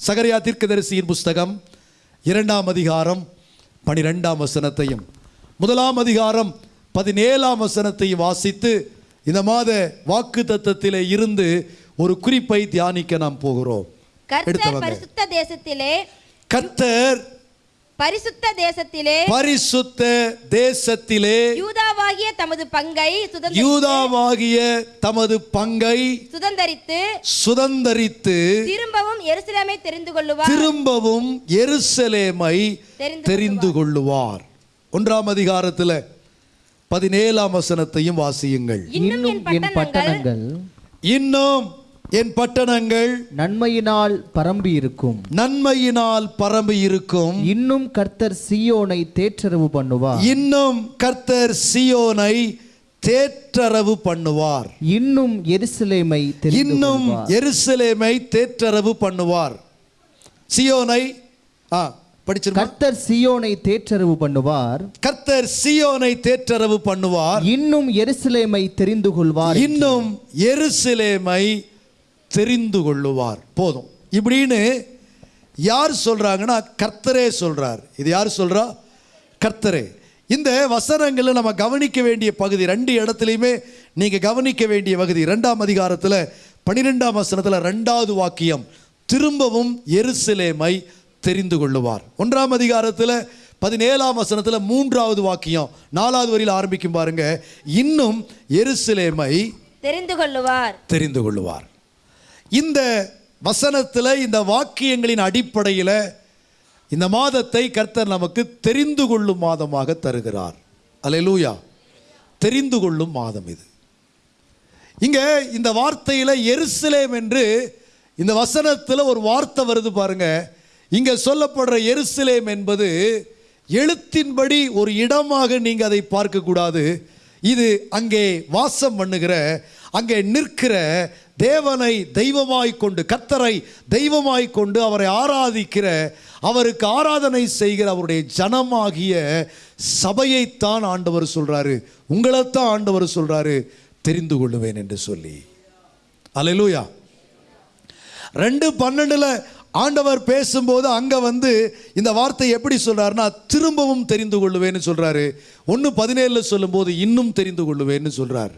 சகரியா தீர்க்கதரிசியின் புஸ்தகம் இரண்டாம் அதிகாரம் பனிரெண்டாம் வசனத்தையும் முதலாம் அதிகாரம் பதினேழாம் வசனத்தையும் வாசித்து இந்த மாத வாக்கு தத்தத்திலே இருந்து ஒரு குறிப்பை தியானிக்க நாம் போகிறோம் கர்த்தர். பரிசுத்த தேசத்திலே கர்த்தர் பரிசுத்த தேசத்திலே பரிசுத்த தேசத்திலே யூதாவாகிய தமது பங்கை யூதாவாகிய தமது பங்கை சுதந்தரித்து சுதந்தரித்து திரும்பவும் எருசலேமை தெரிந்து கொள்ளுவார். திரும்பவும் எருசலேமை தெரிந்து கொள்ளுவார். ஒன்றாம் அதிகாரத்தில் பதினேழாம் வசனத்தையும் வாசியுங்கள். இன்னும் என் பட்டணங்கள் இன்னும் என் பட்டணங்கள் நன்மையினால் பரம்பி இருக்கும் நன்மையினால் பரம்பி இருக்கும் இன்னும் கர்த்தர் சீயோனை தேற்றரவு பண்ணுவார். இன்னும் கர்த்தர் சியோனை தேற்றரவு பண்ணுவார். இன்னும் எருசலேமை இன்னும். எருசலேமை தேற்றரவு பண்ணுவார். சியோனை ஆ கர்த்தர் சீயோனை தேற்றரவு பண்ணுவார். கர்த்தர் சியோனை தேற்றரவு பண்ணுவார். இன்னும் எருசலேமை தெரிந்து கொள்வார். இன்னும் எருசலேமை தெரிந்து கொள்ளுவார். போதும். இப்படின்னு யார் சொல்றாங்கன்னா கர்த்தரே சொல்றார். இது யார் சொல்றா? கர்த்தரே. இந்த வசனங்களை நம்ம கவனிக்க வேண்டிய பகுதி ரெண்டு இடத்துலையுமே நீங்க கவனிக்க வேண்டிய பகுதி ரெண்டாம் அதிகாரத்தில் பன்னிரெண்டாம் வசனத்தில் ரெண்டாவது வாக்கியம் திரும்பவும் எருசலேமை தெரிந்து கொள்ளுவார். ஒன்றாம் அதிகாரத்தில் பதினேழாம் வசனத்தில் மூன்றாவது வாக்கியம் நாலாவது வரியில் ஆரம்பிக்கும் பாருங்க இன்னும் எருசலேமை தெரிந்து கொள்ளுவார். தெரிந்து கொள்ளுவார். இந்த வசனத்தில் இந்த வாக்கியங்களின் அடிப்படையில் இந்த மாதத்தை கர்த்தர் நமக்கு தெரிந்து கொள்ளும் மாதமாக தருகிறார். அலையலூயா தெரிந்து கொள்ளும் மாதம் இது. இங்கே இந்த வார்த்தையில் எருசலேம் என்று இந்த வசனத்தில் ஒரு வார்த்தை வருது பாருங்க. இங்கே சொல்லப்படுற எருசலேம் என்பது எழுத்தின்படி ஒரு இடமாக நீங்கள் அதை பார்க்கக்கூடாது. இது அங்கே வாசம் பண்ணுகிற அங்கே நிற்கிற தேவனை தெய்வமாய் கொண்டு கத்தரை தெய்வமாய் கொண்டு அவரை ஆராதிக்கிற அவருக்கு ஆராதனை செய்கிற அவருடைய ஜனமாகிய சபையைத்தான் ஆண்டவர் சொல்கிறாரு உங்களைத்தான் ஆண்டவர் சொல்கிறாரு தெரிந்து கொள்ளுவேன் என்று சொல்லி. அலையலூயா ரெண்டு பன்னெண்டில் ஆண்டவர் பேசும்போது அங்கே வந்து இந்த வார்த்தை எப்படி சொல்கிறாருன்னா திரும்பவும் தெரிந்து கொள்ளுவேன்னு சொல்கிறாரு ஒன்று பதினேழில் சொல்லும்போது இன்னும் தெரிந்து கொள்ளுவேன்னு சொல்கிறாரு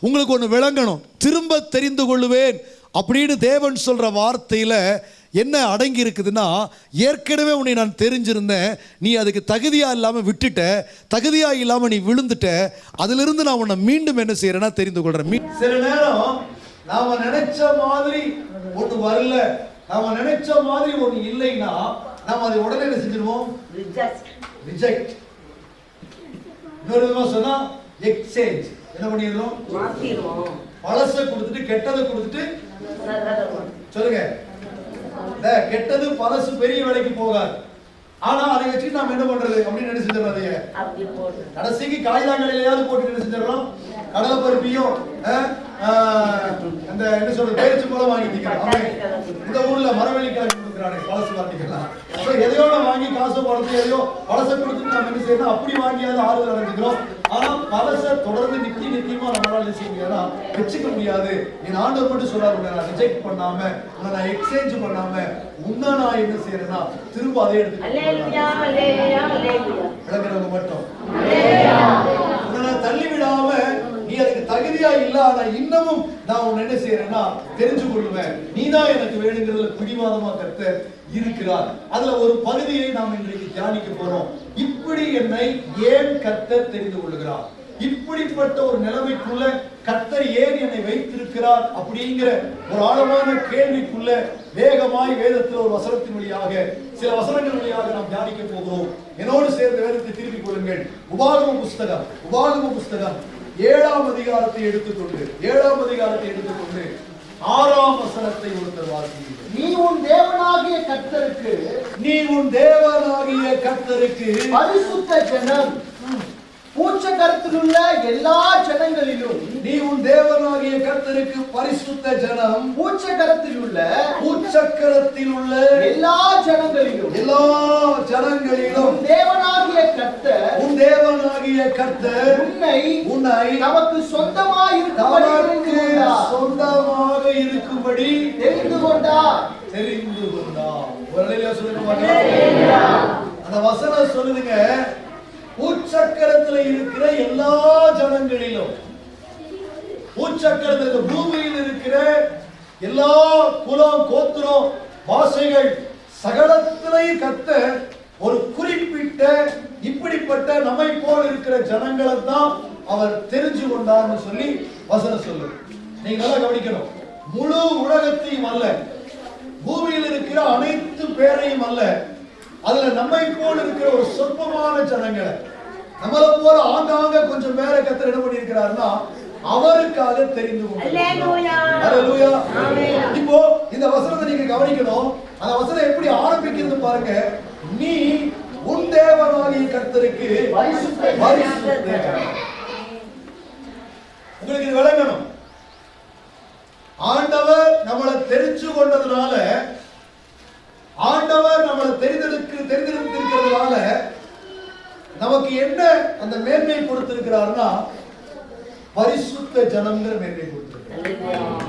உங்களுக்கு ஒன்று விளங்கணும். திரும்ப தெரிந்து கொள்ளுவேன் அப்படின்னு தேவன் சொல்ற வார்த்தையில என்ன அடங்கி இருக்குதுன்னா ஏற்கனவே உன்னை நான் தெரிஞ்சிருந்தேன். நீ அதுக்கு தகுதியா இல்லாம விட்டுட்ட. தகுதியா இல்லாம நீ விழுந்துட்ட. அதிலிருந்து நான் உன்னை மீண்டும் என்ன செய்யறேன்னா தெரிந்து கொள்றேன். மீ- சில நேரம் நாம நினைச்ச மாதிரி ஒண்ணு வரல. நாம நினைச்ச மாதிரி ஒண்ணு இல்லைன்னா நாம அதை உடனே என்ன செஞ்சிருவோம்? ரிஜெக்ட் இன்னொரு விதமா சொன்னா எக்ஸ்சேஞ்ச் என்ன பண்ணிடுறோம் பழச கொடுத்துட்டு கெட்டதை கொடுத்துட்டு சொல்லுங்க. இந்த கெட்டது பழசு பெரிய வேலைக்கு போகாது. ஆனா அதை வச்சு நாம என்ன பண்றது? அப்படின்னு என்ன செஞ்சிடறோம் அதைய? கடைசிக்கு காய்தாங்கலையாவது போட்டு என்ன செஞ்சிடறோம் கடலை பருப்பியும் அந்த என்ன சொல்றது பேரிச்சு பழம் வாங்கிட்டீங்க இந்த ஊர்ல மரவள்ளி கிழங்கு கொடுக்குறானே பழசு வாங்கிக்கலாம் அப்ப எதையோட வாங்கி காசு பழத்து எதையோ பழசை கொடுத்துட்டு நம்ம என்ன செய்யணும்? அப்படி வாங்கியாவது ஆறுதல் அடைஞ்சுக்கிறோம். ஆனா பழசை தொடர்ந்து நித்தி நித்தியமா நம்மளால செய்ய முடியாதுன்னா வச்சுக்க முடியாது. என் ஆண்டவர் மட்டும் சொல்றாரு நான் ரிஜெக்ட் பண்ணாம உன்னை நான் எக்ஸ்சேஞ்ச் பண்ணாம உன்னை நான் என்ன செய்யறேன்னா திரும்ப அதே மட்டும். உன்னை நான் தள்ளி விடாம அதுக்கு தகுதியா இல்ல ஆனா இன்னமும் நான் உன்னை என்ன செய்யறேன்னா தெரிஞ்சு கொள்ளுவேன் நீதான் எனக்கு வேணுங்கிறதுல பிடிவாதமா கருத்து இருக்கிறார். அதுல ஒரு பகுதியை நாம் இன்றைக்கு தியானிக்க போறோம். இப்படி என்னை ஏன் கர்த்தர் தெரிந்து கொள்கிறார் இப்படிப்பட்ட ஒரு நிலைமைக்குள்ள கர்த்தர் ஏன் என்னை வைத்திருக்கிறார் அப்படிங்கிற ஒரு ஆழமான கேள்விக்குள்ள வேகமாய் வேதத்தில் ஒரு வசனத்தின் வழியாக சில வசனங்கள் வழியாக நாம் தியானிக்க போகிறோம். என்னோடு சேர்ந்த வேதத்தை திருப்பிக் கொள்ளுங்கள். உபாகம புஸ்தகம் உபாகம புஸ்தகம். ஏழாம் அதிகாரத்தை எடுத்துக்கொண்டு ஏழாம் அதிகாரத்தை எடுத்துக்கொண்டு ஆறாம் வசனத்தை ஒருத்தர் வாசிக்கிறீர்கள் நீ உன் தேவனாகிய கர்த்தருக்கு நீ உன் தேவனாகிய கர்த்தருக்கு பரிசுத்த ஜனம். பூச்ச கருத்திலுள்ள எல்லா ஜனங்களிலும் நீ உன் தேவனாகிய கர்த்தருக்கு பரிசுத்த ஜனம். பூச்ச கரத்தில் உள்ள உச்சக்கரத்தில் உள்ள எல்லா ஜனங்களிலும் எல்லா ஜனங்களிலும் உன் தேவனாகிய கர்த்தர் உன்னை உன்னை நமக்கு சொந்தமாய் இருக்கும்படி. சொந்தமாக இருக்கும்படி தெரிந்து கொண்டார் தெரிந்து கொண்டார் ஒரு சொல்லுங்க. அந்த வசனம் சொல்லுதுங்க பூச்சக்கரத்துல இருக்கிற எல்லா ஜனங்களிலும் பூச்சக்கரத்தில் பூமியில் இருக்கிற எல்லா குலம் கோத்திரம் பாஷைகள் சகலத்திலையும் கத்த ஒரு குறிப்பிட்ட இப்படிப்பட்ட நம்மை போல் இருக்கிற ஜனங்களை தான் அவர் தெரிஞ்சு கொண்டார்னு சொல்லி வசனம் சொல்லு நீங்க நல்லா கவனிக்கணும். முழு உலகத்தையும் அல்ல பூமியில் இருக்கிற அனைத்து பேரையும் அல்ல அதுல நம்மை போல் இருக்கிற ஒரு சொற்பமான ஜனங்களை நம்மள போல ஆங்காங்க கொஞ்சம் பேரை கத்தர் என்ன பண்ணியிருக்கிறாருன்னா அவருக்காக தெரிந்து. இப்போ இந்த வசனத்தை நீங்க கவனிக்கணும். அந்த வசனம் எப்படி ஆரம்பிக்கிறது பாருங்க. நீ உன் தேவனாகிய கர்த்தருக்கு. உங்களுக்கு இது விளங்கணும். ஆண்டவர் நம்மளை தெரிஞ்சு கொண்டதுனால ஆண்டவர் நம்மளை தெரிந்தெடுக்க தெரிந்தெடுத்திருக்கிறதுனால நமக்கு என்ன அந்த மேன்மை கொடுத்திருக்கிறார்னா பரிசுத்த ஜனம்ங்கிற மேன்மை கொடுத்திருக்கிறார்.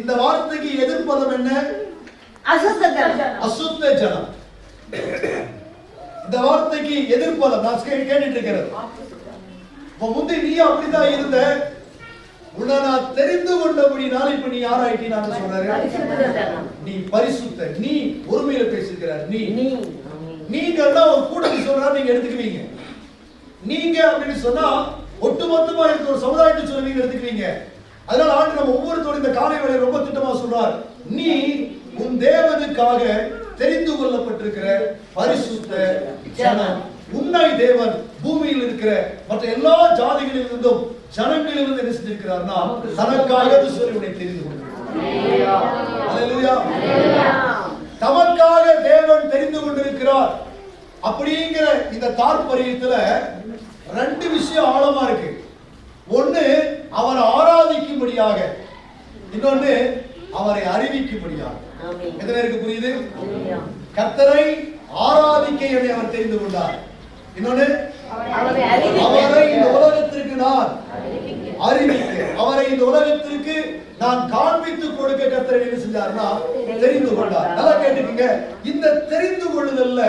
இந்த வார்த்தைக்கு எதிர்ப்பதம் என்ன? அசுத்த ஜனம் இந்த வார்த்தைக்கு எதிர்ப்பதம் நான் கேட்டுட்டு இருக்கிறது இப்ப முந்தி நீ அப்படிதான் இருந்த. உன்னை நான் தெரிந்து கொண்டபடினால இப்ப நீ யாராயிட்டி நான் சொல்றாரு நீ பரிசுத்த நீ ஒருமையில பேசிருக்கிறார் நீ. நீங்க எல்லாம் ஒரு கூட்டத்தில் சொல்றா நீங்க எடுத்துக்குவீங்க. நீங்க அப்படின்னு சொன்னா ஒட்டுமொத்தமா இருக்க ஒரு சமுதாயத்தை சொல்லுவீங்க எடுத்துக்குவீங்க. அதனால ஆண்டு நம்ம ஒவ்வொருத்தரும் இந்த காலை வேலை ரொம்ப திட்டமா சொல்றார். நீ உன் தேவனுக்காக தெரிந்து கொள்ளப்பட்டிருக்கிற பரிசுத்த ஜனம் உன்னை தேவன் பூமியில் இருக்கிற மற்ற எல்லா ஜாதிகளில் இருந்தும் ஜனங்களில் இருந்து என்ன செஞ்சிருக்கிறார்னா தனக்காக சொல்லி தெரிந்து கொண்டிருக்கிறார். தமக்காக தேவன் தெரிந்து கொண்டிருக்கிறார். அப்படிங்கிற இந்த தாற்பரியத்துல ரெண்டு விஷயம் ஆழமா இருக்கு. ஒண்ணு அவரை ஆராதிக்கும்படியாக. இன்னொன்னு அவரை அறிவிக்கும்படியாக. எத்தனை புரியுது? கர்த்தரை ஆராதிக்க என்னை அவர் தெரிந்து கொண்டார். இன்னொன்னு அவரை இந்த உலகத்திற்கு நான் அறிவிக்க. அவரை இந்த உலகத்திற்கு நான் காண்பித்து கொடுக்க கர்த்தர் என்ன செஞ்சார்னா தெரிந்து கொண்டார். நல்லா கேட்டுக்கங்க. இந்த தெரிந்து கொள்ளுதல்ல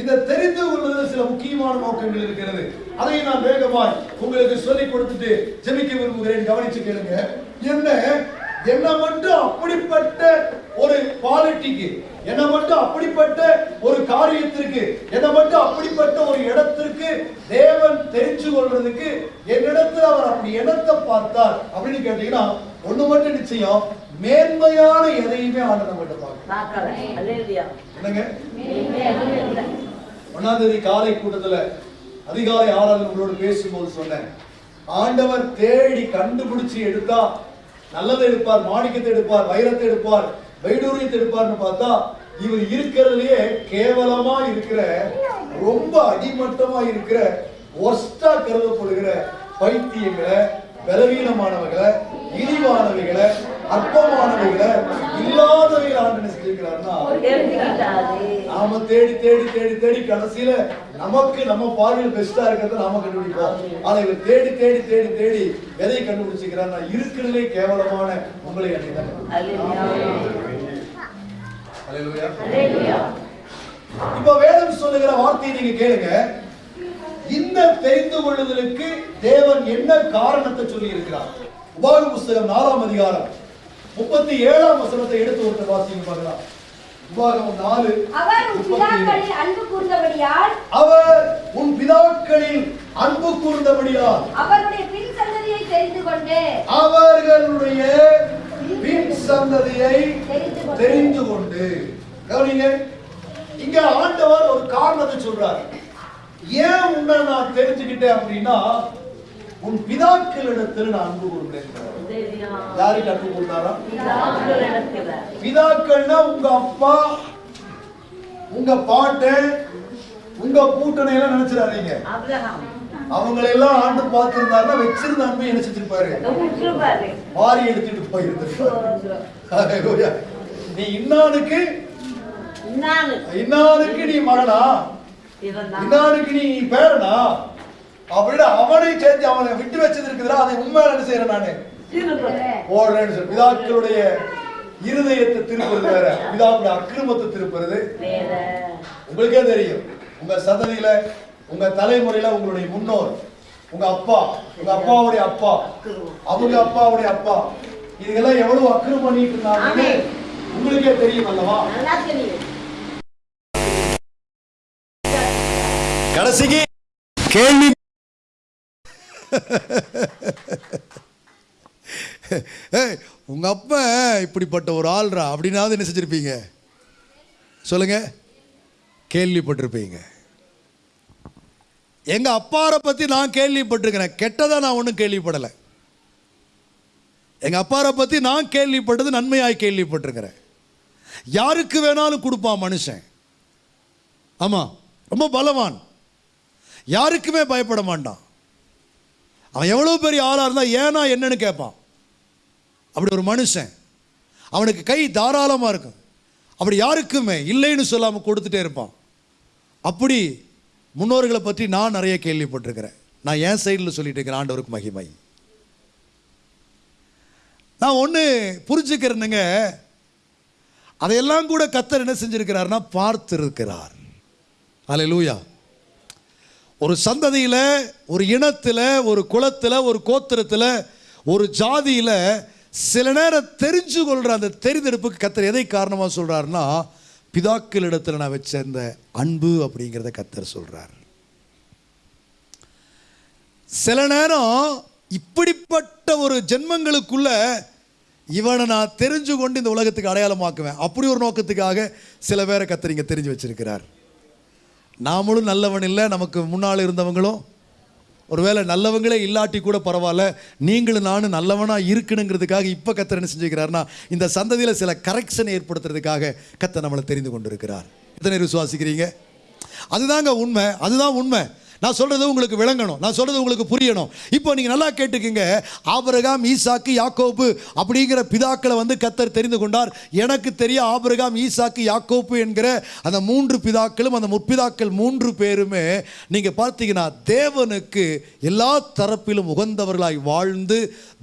இந்த தெரிந்து கொள்ளுதல் சில முக்கியமான நோக்கங்கள் இருக்கிறது. அதை நான் வேகமாய் உங்களுக்கு சொல்லிக் கொடுத்துட்டு ஜெபிக்க விரும்புகிறேன். கவனிச்சு கேளுங்க. என்ன? என்ன மட்டும் அப்படிப்பட்ட ஒரு குவாலிட்டிக்கு என்ன மட்டும் அப்படிப்பட்ட ஒரு காரியத்திற்கு என்ன மட்டும் அப்படிப்பட்ட ஒரு இடத்திற்கு தேவன் தெரிஞ்சு கொள்றதுக்கு என்னிடத்துல அவர் அப்படி இடத்தை பார்த்தார் அப்படின்னு கேட்டீங்கன்னா ஒண்ணு மட்டும் நிச்சயம் மேன்மையான எதையுமே ஆண்டு நம்ம பார்க்க என்னங்க? ஒன்னாம் தேதி காலை கூட்டத்துல அதிகாலை ஆறாவது உங்களோட பேசும்போது சொன்னேன். ஆண்டவர் தேடி கண்டுபிடிச்சு எடுத்தா நல்லதை எடுப்பார் மாணிக்கத்தை எடுப்பார் வைரத்தை எடுப்பார் வைடூரியத்தை எடுப்பார்னு பார்த்தா இவர் இருக்கிறதுலயே கேவலமா இருக்கிற ரொம்ப அடிமட்டமா இருக்கிற ஒஸ்டா கருதப்படுகிற பைத்தியங்களை பலவீனமானவர்களை இழிவானவைகளை அற்பமானவைகளை இல்லாதவைகளை ஆண்டு என்ன செஞ்சிருக்கிறார்னா நாம தேடி தேடி தேடி தேடி கடைசியில நமக்கு நம்ம பார்வையில் பெஸ்டா இருக்கிறத நாம கண்டுபிடிப்போம். ஆனா இவர் தேடி தேடி தேடி தேடி எதை கண்டுபிடிச்சிக்கிறார் நான் இருக்கிறதுலே கேவலமான உங்களை இப்ப வேதம் சொல்லுகிற வார்த்தையை நீங்க கேளுங்க. இந்த தெரிந்து கொள்ளுதலுக்கு தேவன் என்ன காரணத்தை சொல்லி இருக்கிறார் உபாக புஸ்தகம் நாலாம் அதிகாரம். முப்பத்தி ஏழாம் வசனத்தை எடுத்து ஒருத்தர் வாசிங்க பார்க்கலாம் நாலு அவர் உன். பிதாக்களில் அன்பு கூர்ந்தபடியால் அவர் உன் பிதாக்களில் அன்பு கூர்ந்தபடியால் அவருடைய பின் சந்ததியை தெரிந்து கொண்டு அவர்களுடைய பின் சந்ததியை தெரிந்து கொண்டு. தெரிந்து கொண்டு கவனிங்க இங்க ஆண்டவர் ஒரு காரணத்தை சொல்றார் ஏன் உன்னை நான் தெரிஞ்சுக்கிட்டேன் அப்படின்னா உன் பிதாக்களிடத்தில் நான் அன்பு கூர்ந்தேன் யாருக்கு அன்பு கூர்ந்தாரா பிதாக்கள்னா உங்க அப்பா உங்க பாட்டன் உங்க கூட்டணி எல்லாம் நினைச்சிடாதீங்க. அவங்களை எல்லாம் ஆண்டு பார்த்திருந்தாருன்னா வச்சிருந்த அன்பை என்ன செஞ்சிருப்பாரு வாரி எடுத்துட்டு போயிருந்திருப்பாரு. நீ இன்னானுக்கு இன்னானுக்கு நீ மகனா? இன்னானுக்கு நீ பேரனா? அப்படின்னு அவனை சேர்த்து அவனை விட்டு வச்சது அதை உண்மையில என்ன செய்யறேன் நானு? போடுறேன்னு சொல்லி. பிதாக்களுடைய இருதயத்தை திருப்புறது வேற. பிதாவுடைய அக்கிரமத்தை திருப்புறது. உங்களுக்கே தெரியும். உங்க சந்ததியில உங்க தலைமுறையில உங்களுடைய முன்னோர் உங்க அப்பா உங்க அப்பாவுடைய அப்பா அவங்க அப்பாவுடைய அப்பா இதுக்கெல்லாம் எவ்வளவு அக்கிரம் பண்ணிட்டு இருந்தாங்க உங்களுக்கே தெரியும் அல்லவா? கடைசிக்கு கேள்வி ஏய், உங்கள் அப்பா இப்படிப்பட்ட ஒரு ஆள்ரா அப்படின்னாவது என்ன செஞ்சுருப்பீங்க? சொல்லுங்கள் கேள்விப்பட்டிருப்பீங்க. எங்கள் அப்பாரை பற்றி நான் கேள்விப்பட்டிருக்கிறேன். கெட்டதாக நான் ஒன்றும் கேள்விப்படலை. எங்கள் அப்பாரை பற்றி நான் கேள்விப்பட்டது நன்மையாக கேள்விப்பட்டிருக்கிறேன். யாருக்கு வேணாலும் கொடுப்பான் மனுஷன். ஆமாம் ரொம்ப பலவான். யாருக்குமே பயப்பட மாட்டான். அவன் எவ்வளோ பெரிய ஆளாக இருந்தால் ஏனா என்னன்னு கேட்பான். அப்படி ஒரு மனுஷன். அவனுக்கு கை தாராளமாக இருக்கும். அப்படி யாருக்குமே இல்லைன்னு சொல்லாமல் கொடுத்துட்டே இருப்பான். அப்படி முன்னோர்களை பற்றி நான் நிறைய கேள்விப்பட்டிருக்கிறேன். நான் என் சைடில் சொல்லிட்டு இருக்கிறேன் ஆண்டவருக்கு மகிமை. நான் ஒன்று புரிஞ்சுக்கிறேனுங்க. அதையெல்லாம் கூட கத்தர் என்ன செஞ்சுருக்கிறார்னா பார்த்துருக்கிறார். அலை லூயா ஒரு சந்ததியில் ஒரு இனத்தில் ஒரு குலத்தில் ஒரு கோத்திரத்தில் ஒரு ஜாதியில் சில நேரம் தெரிஞ்சு கொள்கிற அந்த தெரிந்தெடுப்புக்கு கத்தர் எதை காரணமாக சொல்கிறாருன்னா பிதாக்களிடத்தில் நான் வச்சிருந்த அன்பு அப்படிங்கிறத கத்தர் சொல்கிறார் சில நேரம் இப்படிப்பட்ட ஒரு ஜென்மங்களுக்குள்ள இவனை நான் தெரிஞ்சு கொண்டு இந்த உலகத்துக்கு அடையாளமாக்குவேன். அப்படி ஒரு நோக்கத்துக்காக சில பேரை கத்தர் இங்கே தெரிஞ்சு வச்சிருக்கிறார். நாமளும் நல்லவன் இல்லை நமக்கு முன்னால் இருந்தவங்களும் ஒருவேளை நல்லவங்களே இல்லாட்டி கூட பரவாயில்ல நீங்களும் நானும் நல்லவனாக இருக்கணுங்கிறதுக்காக இப்போ கத்தர் என்ன செஞ்சுக்கிறாருன்னா இந்த சந்ததியில் சில கரெக்ஷனை ஏற்படுத்துறதுக்காக கத்தை நம்மளை தெரிந்து கொண்டிருக்கிறார். எத்தனை விசுவாசிக்கிறீங்க? அதுதாங்க உண்மை அதுதான் உண்மை. நான் சொல்கிறது உங்களுக்கு விளங்கணும். நான் சொல்கிறது உங்களுக்கு புரியணும். இப்போ நீங்கள் நல்லா கேட்டுக்குங்க. ஆபரகாம் ஈசாக்கு யாக்கோப்பு அப்படிங்கிற பிதாக்களை வந்து கத்தர் தெரிந்து கொண்டார். எனக்கு தெரிய ஆபரகாம் ஈசாக்கு யாக்கோப்பு என்கிற அந்த மூன்று பிதாக்களும் அந்த முற்பிதாக்கள் மூன்று பேருமே நீங்கள் பார்த்தீங்கன்னா தேவனுக்கு எல்லா தரப்பிலும் உகந்தவர்களாய் வாழ்ந்து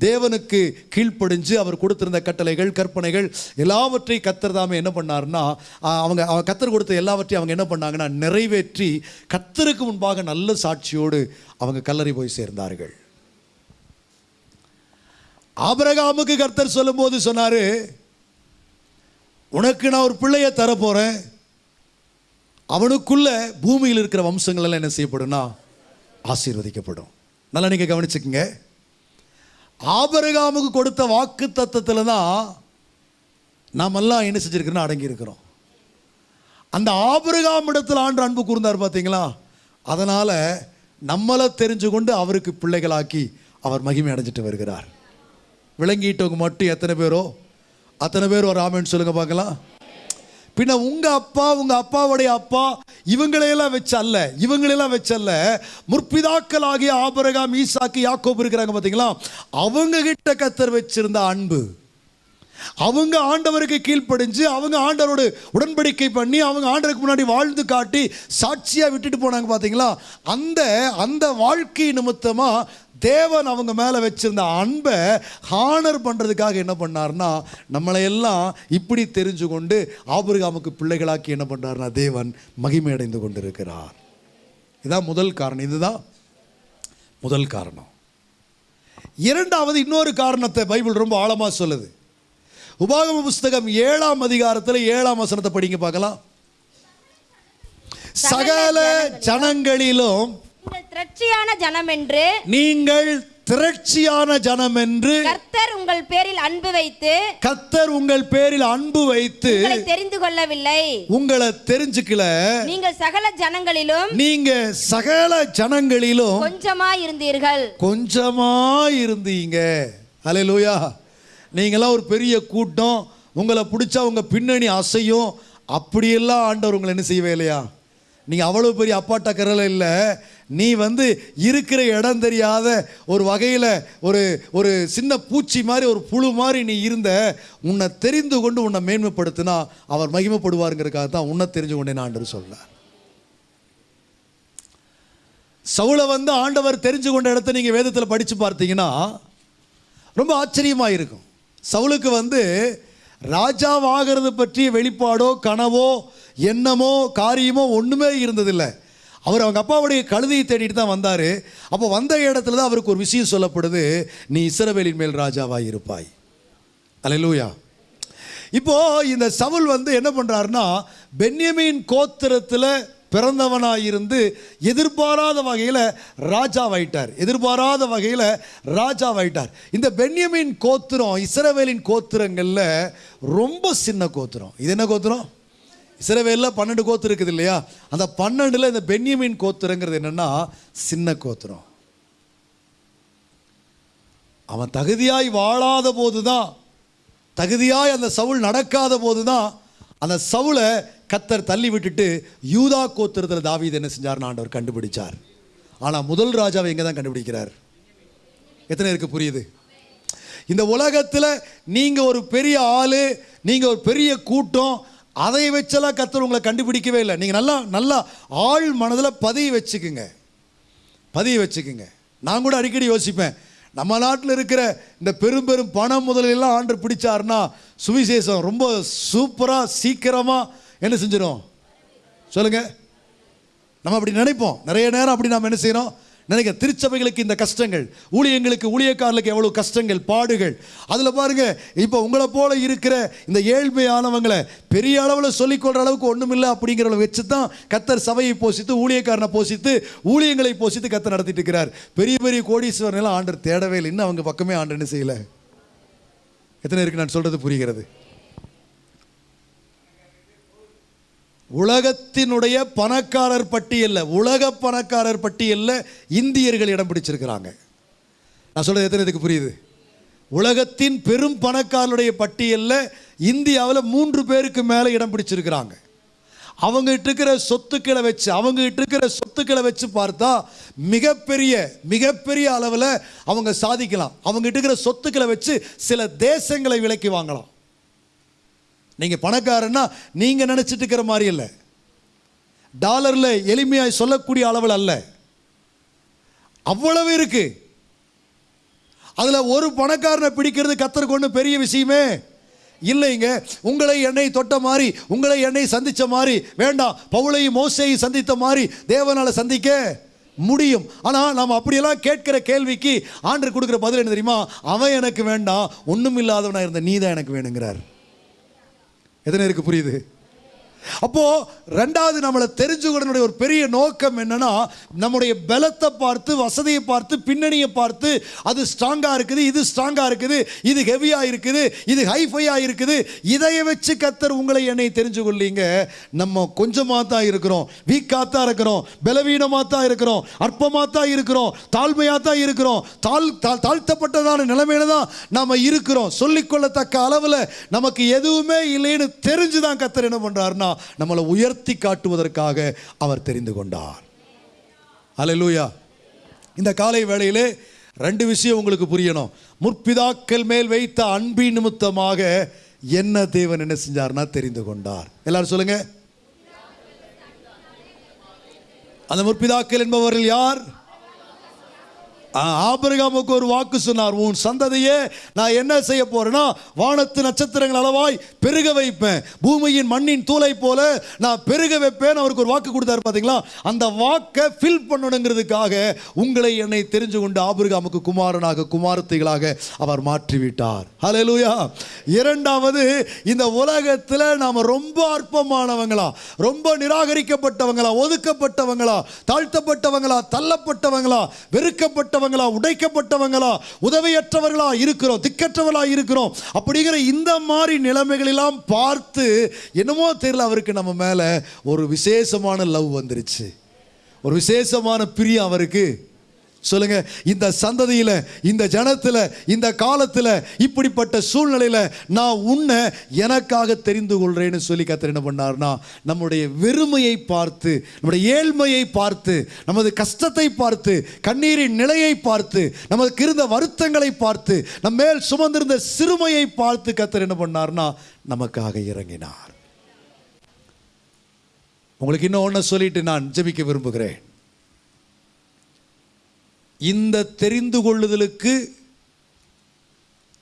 தேவனுக்கு கீழ்ப்படிஞ்சு அவர் கொடுத்திருந்த கட்டளைகள் கற்பனைகள் எல்லாவற்றையும் கத்தர் தாமே என்ன பண்ணாருன்னா அவங்க அவங்க கத்தர் கொடுத்த எல்லாவற்றையும் அவங்க என்ன பண்ணாங்கன்னா நிறைவேற்றி கத்தருக்கு முன்பாக நல்ல சாட்சியோடு அவங்க கல்லறை போய் சேர்ந்தார்கள். ஆபரகாமுக்கு கர்த்தர் சொல்லும்போது சொன்னாரு உனக்கு நான் ஒரு பிள்ளையை தரப்போறேன். அவனுக்குள்ள பூமியில் இருக்கிற வம்சங்கள் எல்லாம் என்ன செய்யப்படும்னா ஆசீர்வதிக்கப்படும். நல்லா நீங்க கவனிச்சுக்கங்க. ஆபரகாமுக்கு கொடுத்த வாக்கு தத்துவத்தில் தான் நாமெல்லாம் என்ன செஞ்சிருக்கிறோம் அடங்கி இருக்கிறோம் அந்த ஆபரகாம் இடத்துல ஆண்டு அன்பு கூர்ந்தார் பார்த்தீங்களா அதனால நம்மளை தெரிஞ்சு கொண்டு அவருக்கு பிள்ளைகளாக்கி அவர் மகிமை அடைஞ்சிட்டு வருகிறார். விளங்கிட்டவங்க மட்டும் எத்தனை பேரோ? அத்தனை பேர் ஒரு ஆமேன்னு சொல்லுங்க பார்க்கலாம். பின்ன உங்க அப்பா உங்க அப்பாவுடைய அப்பா இவங்களையெல்லாம் வச்சல்ல இவங்களையெல்லாம் வச்சல்ல முற்பிதாக்கள் ஆகிய ஆபரகாம் ஈசாக்கு யாக்கோப் இருக்கிறாங்க பார்த்தீங்களா? அவங்க கிட்ட கத்தர் வச்சிருந்த அன்பு. அவங்க ஆண்டவருக்கு கீழ்ப்படிஞ்சு அவங்க ஆண்டவரோடு உடன்படிக்கை பண்ணி அவங்க ஆண்டவருக்கு முன்னாடி வாழ்ந்து காட்டி சாட்சியாக விட்டுட்டு போனாங்க பார்த்தீங்களா அந்த அந்த வாழ்க்கை நிமித்தமாக தேவன் அவங்க மேலே வச்சிருந்த அன்பை ஹானர் பண்ணுறதுக்காக என்ன பண்ணார்னா நம்மளையெல்லாம் இப்படி தெரிஞ்சு கொண்டு ஆபிரகாமுக்கு பிள்ளைகளாக்கி என்ன பண்றாருனா தேவன் மகிமையடைந்து கொண்டிருக்கிறார். இதான் முதல் காரணம். இதுதான் முதல் காரணம். இரண்டாவது இன்னொரு காரணத்தை பைபிள் ரொம்ப ஆழமாக சொல்லுது. உபாகம புஸ்தகம் ஏழாம் அதிகாரத்தில் ஏழாம் வசனத்தை படிங்க பார்க்கலாம். சகல ஜனங்களிலும் திரட்சியான ஜனம் என்று நீங்கள் திரட்சியான ஜனம் என்று கர்த்தர் உங்கள் பேரில் அன்பு வைத்து கத்தர் உங்கள் பேரில் அன்பு வைத்து தெரிந்து கொள்ளவில்லை. உங்களை தெரிஞ்சுக்கல. நீங்கள் சகல ஜனங்களிலும் நீங்க சகல ஜனங்களிலும் கொஞ்சமா இருந்தீர்கள் கொஞ்சமா இருந்தீங்க அலையலூயா நீங்களாம் ஒரு பெரிய கூட்டம் உங்களை பிடிச்சா உங்கள் பின்னணி அசையும். அப்படியெல்லாம் ஆண்டவர் உங்களை என்ன செய்யவே இல்லையா? நீங்கள் அவ்வளோ பெரிய அப்பாட்ட கரலை இல்லை. நீ வந்து இருக்கிற இடம் தெரியாத ஒரு வகையில் ஒரு ஒரு சின்ன பூச்சி மாதிரி ஒரு புழு மாதிரி நீ இருந்த உன்னை தெரிந்து கொண்டு உன்னை மேன்மைப்படுத்தினா அவர் மகிமைப்படுவாருங்கிறதுக்காக தான் உன்னை தெரிஞ்சு கொண்டேன் ஆண்டவர் சொல்றார் சவுளை வந்து ஆண்டவர் தெரிஞ்சு கொண்ட இடத்த நீங்கள் வேதத்தில் படித்து பார்த்தீங்கன்னா ரொம்ப ஆச்சரியமாக இருக்கும் சவுலுக்கு வந்து ராஜாவாகிறது பற்றிய வெளிப்பாடோ கனவோ எண்ணமோ காரியமோ ஒன்றுமே இருந்ததில்லை. அவர் அவங்க அப்பாவுடைய கழுதையை தேடிட்டு தான் வந்தார். அப்போ வந்த இடத்துல தான் அவருக்கு ஒரு விஷயம் சொல்லப்படுது நீ இசரவேலின் மேல் ராஜாவாக இருப்பாய் அலையலூயா இப்போ இந்த சவுல் வந்து என்ன பண்ணுறாருன்னா பென்யமின் கோத்திரத்தில் பிறந்தவனாயிருந்து எதிர்பாராத வகையில் ராஜாவாயிட்டார். எதிர்பாராத வகையில் ராஜாவாயிட்டார். இந்த பென்யமின் கோத்திரம் இஸ்ரவேலின் கோத்திரங்களில் ரொம்ப சின்ன கோத்திரம். இது என்ன கோத்திரம்? இஸ்ரவேலில் பன்னெண்டு கோத்திரம் இருக்குது இல்லையா? அந்த பன்னெண்டில் இந்த பென்யமின் கோத்திரங்கிறது என்னன்னா சின்ன கோத்திரம். அவன் தகுதியாய் வாழாத போது தான் தகுதியாய் அந்த சவுல் நடக்காத போது தான் அந்த சவுளை கத்தர் தள்ளி விட்டுட்டு யூதா கோத்திரத்தில் தாவீது என்ன செஞ்சார் ஆண்டவர் கண்டுபிடிச்சார். ஆனால் முதல் ராஜாவை எங்கே தான் கண்டுபிடிக்கிறார்? எத்தனை இருக்கு புரியுது? இந்த உலகத்தில் நீங்கள் ஒரு பெரிய ஆள் நீங்கள் ஒரு பெரிய கூட்டம் அதை வச்செல்லாம் கத்தர் உங்களை கண்டுபிடிக்கவே இல்லை. நீங்கள் நல்லா நல்லா ஆள் மனதில் பதிய வச்சுக்குங்க. பதிய வச்சுக்குங்க. நான் கூட அடிக்கடி யோசிப்பேன் நம்ம நாட்டில் இருக்கிற இந்த பெரும் பெரும் பணம் முதலெல்லாம் ஆண்டு பிடிச்சாருன்னா சுவிசேஷம் ரொம்ப சூப்பராக சீக்கிரமாக என்ன செஞ்சிடும் சொல்லுங்க. நம்ம அப்படி நினைப்போம். நிறைய நேரம் அப்படி நாம் என்ன செய்யறோம்? நினைக்க திருச்சபைகளுக்கு இந்த கஷ்டங்கள் ஊழியங்களுக்கு ஊழியக்காரர்களுக்கு எவ்வளவு கஷ்டங்கள் பாடுகள். அதில் பாருங்க இப்போ உங்களை போல இருக்கிற இந்த ஏழ்மையானவங்களை பெரிய அளவில் சொல்லிக்கொள்கிற அளவுக்கு ஒன்றும் இல்லை அப்படிங்கிறத வச்சு தான் கத்தர் சபையை போஷித்து ஊழியக்காரனை போஷித்து ஊழியங்களை போஷித்து கத்தர் நடத்திட்டு இருக்கிறார். பெரிய பெரிய கோடீஸ்வரன் எல்லாம் ஆண்டர் தேடவே இல்லை. இன்னும் அவங்க பக்கமே ஆண்டு என்ன செய்யல? எத்தனை இருக்கு நான் சொல்றது புரிகிறது? உலகத்தினுடைய பணக்காரர் பட்டியலில் உலக பணக்காரர் பட்டியலில் இந்தியர்கள் இடம் பிடிச்சிருக்கிறாங்க. நான் சொல்கிறது எத்தனை இதுக்கு புரியுது? உலகத்தின் பெரும் பணக்காரருடைய பட்டியலில் இந்தியாவில் மூன்று பேருக்கு மேலே இடம் பிடிச்சிருக்கிறாங்க. அவங்ககிட்ட இருக்கிற சொத்துக்களை வச்சு அவங்ககிட்ட இருக்கிற சொத்துக்களை வச்சு பார்த்தா மிகப்பெரிய மிகப்பெரிய அளவில் அவங்க சாதிக்கலாம். அவங்ககிட்ட இருக்கிற சொத்துக்களை வச்சு சில தேசங்களை விலைக்கு வாங்கலாம். நீங்கள் பணக்காரன்னா நீங்கள் நினச்சிட்டு இருக்கிற மாதிரி இல்லை. டாலரில் எளிமையாக சொல்லக்கூடிய அளவில் அல்ல. அவ்வளவு இருக்கு. அதில் ஒரு பணக்காரனை பிடிக்கிறது கத்தருக்கு ஒன்றும் பெரிய விஷயமே இல்லைங்க. உங்களை என்னை தொட்ட மாதிரி உங்களை என்னை சந்தித்த மாதிரி வேண்டாம் பவுளையும் மோசையும் சந்தித்த மாதிரி தேவனால் சந்திக்க முடியும். ஆனால் நாம் அப்படியெல்லாம் கேட்கிற கேள்விக்கு ஆண்டு கொடுக்குற பதில் என்ன தெரியுமா? அவன் எனக்கு வேண்டாம் ஒன்றும் இல்லாதவனாக இருந்த நீ தான் எனக்கு வேணுங்கிறார். எத்தனை இருக்கு புரியுது? அப்போ ரெண்டாவது நம்மளை தெரிஞ்சுக்கிறனுடைய ஒரு பெரிய நோக்கம் என்னன்னா நம்முடைய பலத்தை பார்த்து வசதியை பார்த்து பின்னணியை பார்த்து அது ஸ்ட்ராங்காக இருக்குது இது ஸ்ட்ராங்காக இருக்குது இது ஹெவியாக இருக்குது இது ஹைஃபையாக இருக்குது. இதை வச்சு கத்தர் உங்களை என்னை தெரிஞ்சு கொள்ளீங்க நம்ம கொஞ்சமாக தான் இருக்கிறோம். வீக்காக தான் இருக்கிறோம். பலவீனமாக தான் இருக்கிறோம். அற்பமாக தான் இருக்கிறோம். தாழ்மையாக தான் இருக்கிறோம். தாழ் தா- தாழ்த்தப்பட்டதான நிலைமையில தான் நம்ம இருக்கிறோம். சொல்லிக்கொள்ளத்தக்க அளவில் நமக்கு எதுவுமே இல்லைன்னு தெரிஞ்சு தான் கத்தர் என்ன பண்ணுறாருன்னா நம்மளை உயர்த்தி காட்டுவதற்காக அவர் தெரிந்து கொண்டார். அல்லேலூயா இந்த காலை வேளையிலே ரெண்டு விஷயம் உங்களுக்கு புரியணும். முற்பிதாக்கள் மேல் வைத்த அன்பின் நிமித்தமாக என்ன தேவன் என்ன செஞ்சார்னா தெரிந்து கொண்டார். எல்லாரும் சொல்லுங்க. அந்த முற்பிதாக்கள் என்பவர்கள் யார்? ஆபிரகாமுக்கு ஒரு வாக்கு சொன்னார் உன் சந்ததியே நான் என்ன செய்ய போறேன்னா வானத்து நட்சத்திரங்கள் அளவாய் பெருக வைப்பேன். பூமியின் மண்ணின் தூளை போல நான் பெருக வைப்பேன். அவருக்கு ஒரு வாக்கு கொடுத்தாரு பார்த்தீங்களா அந்த வாக்கை ஃபில் பண்ணணுங்கிறதுக்காக உங்களை என்னை தெரிஞ்சு கொண்டு ஆபிரகாமுக்கு குமாரனாக குமாரத்தைகளாக அவர் மாற்றிவிட்டார். ஹalleluya இரண்டாவது இந்த உலகத்தில் நாம ரொம்ப அற்பமானவங்களா ரொம்ப நிராகரிக்கப்பட்டவங்களா ஒதுக்கப்பட்டவங்களா தாழ்த்தப்பட்டவங்களா தள்ளப்பட்டவங்களா வெறுக்கப்பட்டவங்களா உடைக்கப்பட்டவங்களா உதவியற்றவர்களா இருக்கிறோம் திக்கற்றவர்களா இருக்கிறோம். அப்படிங்கிற இந்த மாதிரி நிலைமைகளெல்லாம் பார்த்து என்னமோ தெரியல அவருக்கு நம்ம மேல ஒரு விசேஷமான லவ் வந்துருச்சு. ஒரு விசேஷமான பிரியம் அவருக்கு. சொல்லுங்க இந்த சந்ததியில இந்த ஜனத்தில் இந்த காலத்தில் இப்படிப்பட்ட சூழ்நிலையில நான் உன்னை எனக்காக தெரிந்து கொள்கிறேன்னு சொல்லி கத்தர் என்ன பண்ணார்னா நம்முடைய வெறுமையை பார்த்து நம்முடைய ஏழ்மையை பார்த்து நமது கஷ்டத்தை பார்த்து கண்ணீரின் நிலையை பார்த்து நமக்கு இருந்த வருத்தங்களை பார்த்து நம்ம மேல் சுமந்திருந்த சிறுமையை பார்த்து கத்தர் என்ன பண்ணார்னா நமக்காக இறங்கினார். உங்களுக்கு இன்னும் ஒன்று சொல்லிட்டு நான் ஜெபிக்க விரும்புகிறேன். இந்த தெரிந்து கொள்ளுதலுக்கு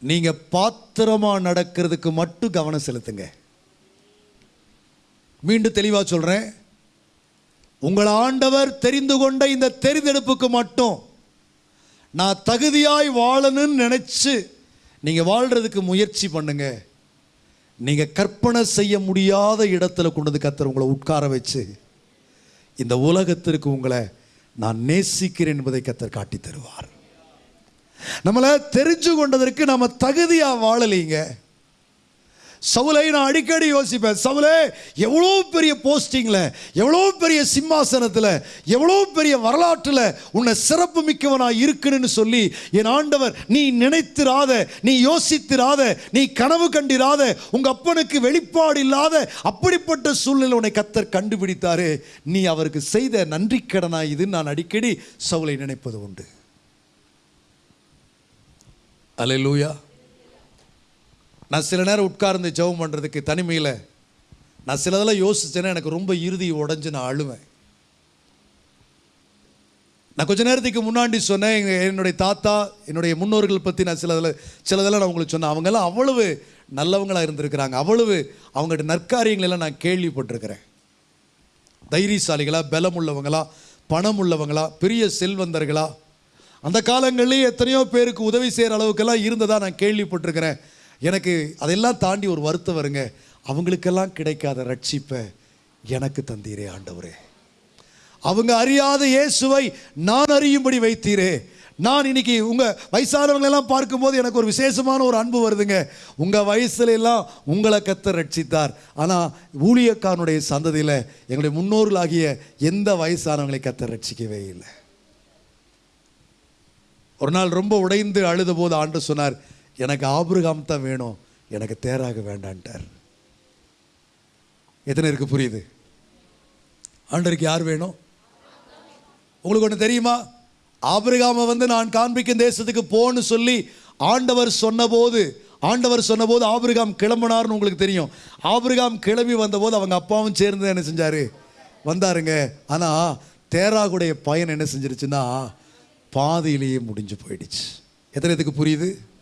நீங்க பாத்திரமா நடக்கிறதுக்கு மட்டும் கவனம் செலுத்துங்க. மீண்டும் தெளிவாக சொல்கிறேன் உங்கள் ஆண்டவர் தெரிந்து கொண்ட இந்த தெரிந்தெடுப்புக்கு மட்டும் நான் தகுதியாய் வாழணும்னு நினச்சி நீங்கள் வாழ்கிறதுக்கு முயற்சி பண்ணுங்க. நீங்கள் கற்பனை செய்ய முடியாத இடத்துல கொண்டு வந்து கத்துற உங்களை உட்கார வச்சு இந்த உலகத்திற்கு உங்களை நான் நேசிக்கிறேன் என்பதை கத்தர் காட்டி தருவார் நம்மளை தெரிஞ்சு கொண்டதற்கு நம்ம தகுதியாக வாழலைங்க. சவுலை நான் அடிக்கடி யோசிப்பேன். சவுலே எவ்வளோ பெரிய போஸ்டிங்கில் எவ்வளோ பெரிய சிம்மாசனத்தில் எவ்வளோ பெரிய வரலாற்றில் உன்னை சிறப்பு மிக்கவனாக இருக்குன்னு சொல்லி என் ஆண்டவர் நீ நினைத்திராத நீ யோசித்திராத நீ கனவு கண்டிராத உங்கள் அப்பனுக்கு வெளிப்பாடு இல்லாத அப்படிப்பட்ட சூழ்நிலை உன்னை கத்தர் கண்டுபிடித்தாரு. நீ அவருக்கு செய்த நன்றி கடனா இது நான் அடிக்கடி சவுலை நினைப்பது உண்டு. அல்லேலூயா நான் சில நேரம் உட்கார்ந்து ஜெபம் பண்ணுறதுக்கு தனிமையில் நான் சிலதெல்லாம் யோசித்தேன்னா எனக்கு ரொம்ப இறுதி உடஞ்சு நான் அழுவேன். நான் கொஞ்ச நேரத்துக்கு முன்னாடி சொன்னேன் எங்கள் என்னுடைய தாத்தா என்னுடைய முன்னோர்கள் பற்றி நான் சிலதில் சிலதெல்லாம் நான் உங்களுக்கு சொன்னேன். அவங்கெல்லாம் அவ்வளவு நல்லவங்களாக இருந்திருக்கிறாங்க. அவ்வளவு அவங்கள்ட்ட நற்காரியங்களெல்லாம் நான் கேள்விப்பட்டிருக்கிறேன். தைரியசாலிகளா பலம் உள்ளவங்களா பணம் உள்ளவங்களா பெரிய செல்வந்தர்களா. அந்த காலங்களிலே எத்தனையோ பேருக்கு உதவி செய்கிற அளவுக்கெல்லாம் இருந்ததாக நான் கேள்விப்பட்டிருக்கிறேன். எனக்கு அதெல்லாம் தாண்டி ஒரு வருத்தம் வருங்க. அவங்களுக்கெல்லாம் கிடைக்காத ரட்சிப்பை எனக்கு தந்தீரே ஆண்டவரே. அவங்க அறியாத இயேசுவை நான் அறியும்படி வைத்தீரே. நான் இன்னைக்கு உங்கள் வயசானவங்களெல்லாம் பார்க்கும்போது எனக்கு ஒரு விசேஷமான ஒரு அன்பு வருதுங்க. உங்கள் வயசுல எல்லாம் உங்களை கத்தை ரட்சித்தார். ஆனால் ஊழியக்காரனுடைய சந்ததியில் எங்களுடைய முன்னோர்களாகிய எந்த வயசானவங்களை கத்தை ரட்சிக்கவே இல்லை. ஒரு நாள் ரொம்ப உடைந்து அழுத போது ஆண்டு சொன்னார் எனக்கு ஆபிரகாம் தான் வேணும். எனக்கு தேராக வேண்டான்ட்டார். எத்தனை இருக்கு புரியுது? ஆண்டருக்கு யார் வேணும்? உங்களுக்கு ஒன்று தெரியுமா? ஆபிரகாமை வந்து நான் காண்பிக்கும் தேசத்துக்கு போன்னு சொல்லி ஆண்டவர் சொன்னபோது ஆண்டவர் சொன்னபோது ஆபிரகாம் கிளம்பினார்னு உங்களுக்கு தெரியும். ஆபிரகாம் கிளம்பி வந்தபோது அவங்க அப்பாவும் சேர்ந்து என்ன செஞ்சார்? வந்தாருங்க. ஆனால் தேராகுடைய பயன் என்ன செஞ்சிருச்சுன்னா பாதியிலேயே முடிஞ்சு போயிடுச்சு. எத்தனை இதுக்கு புரியுது?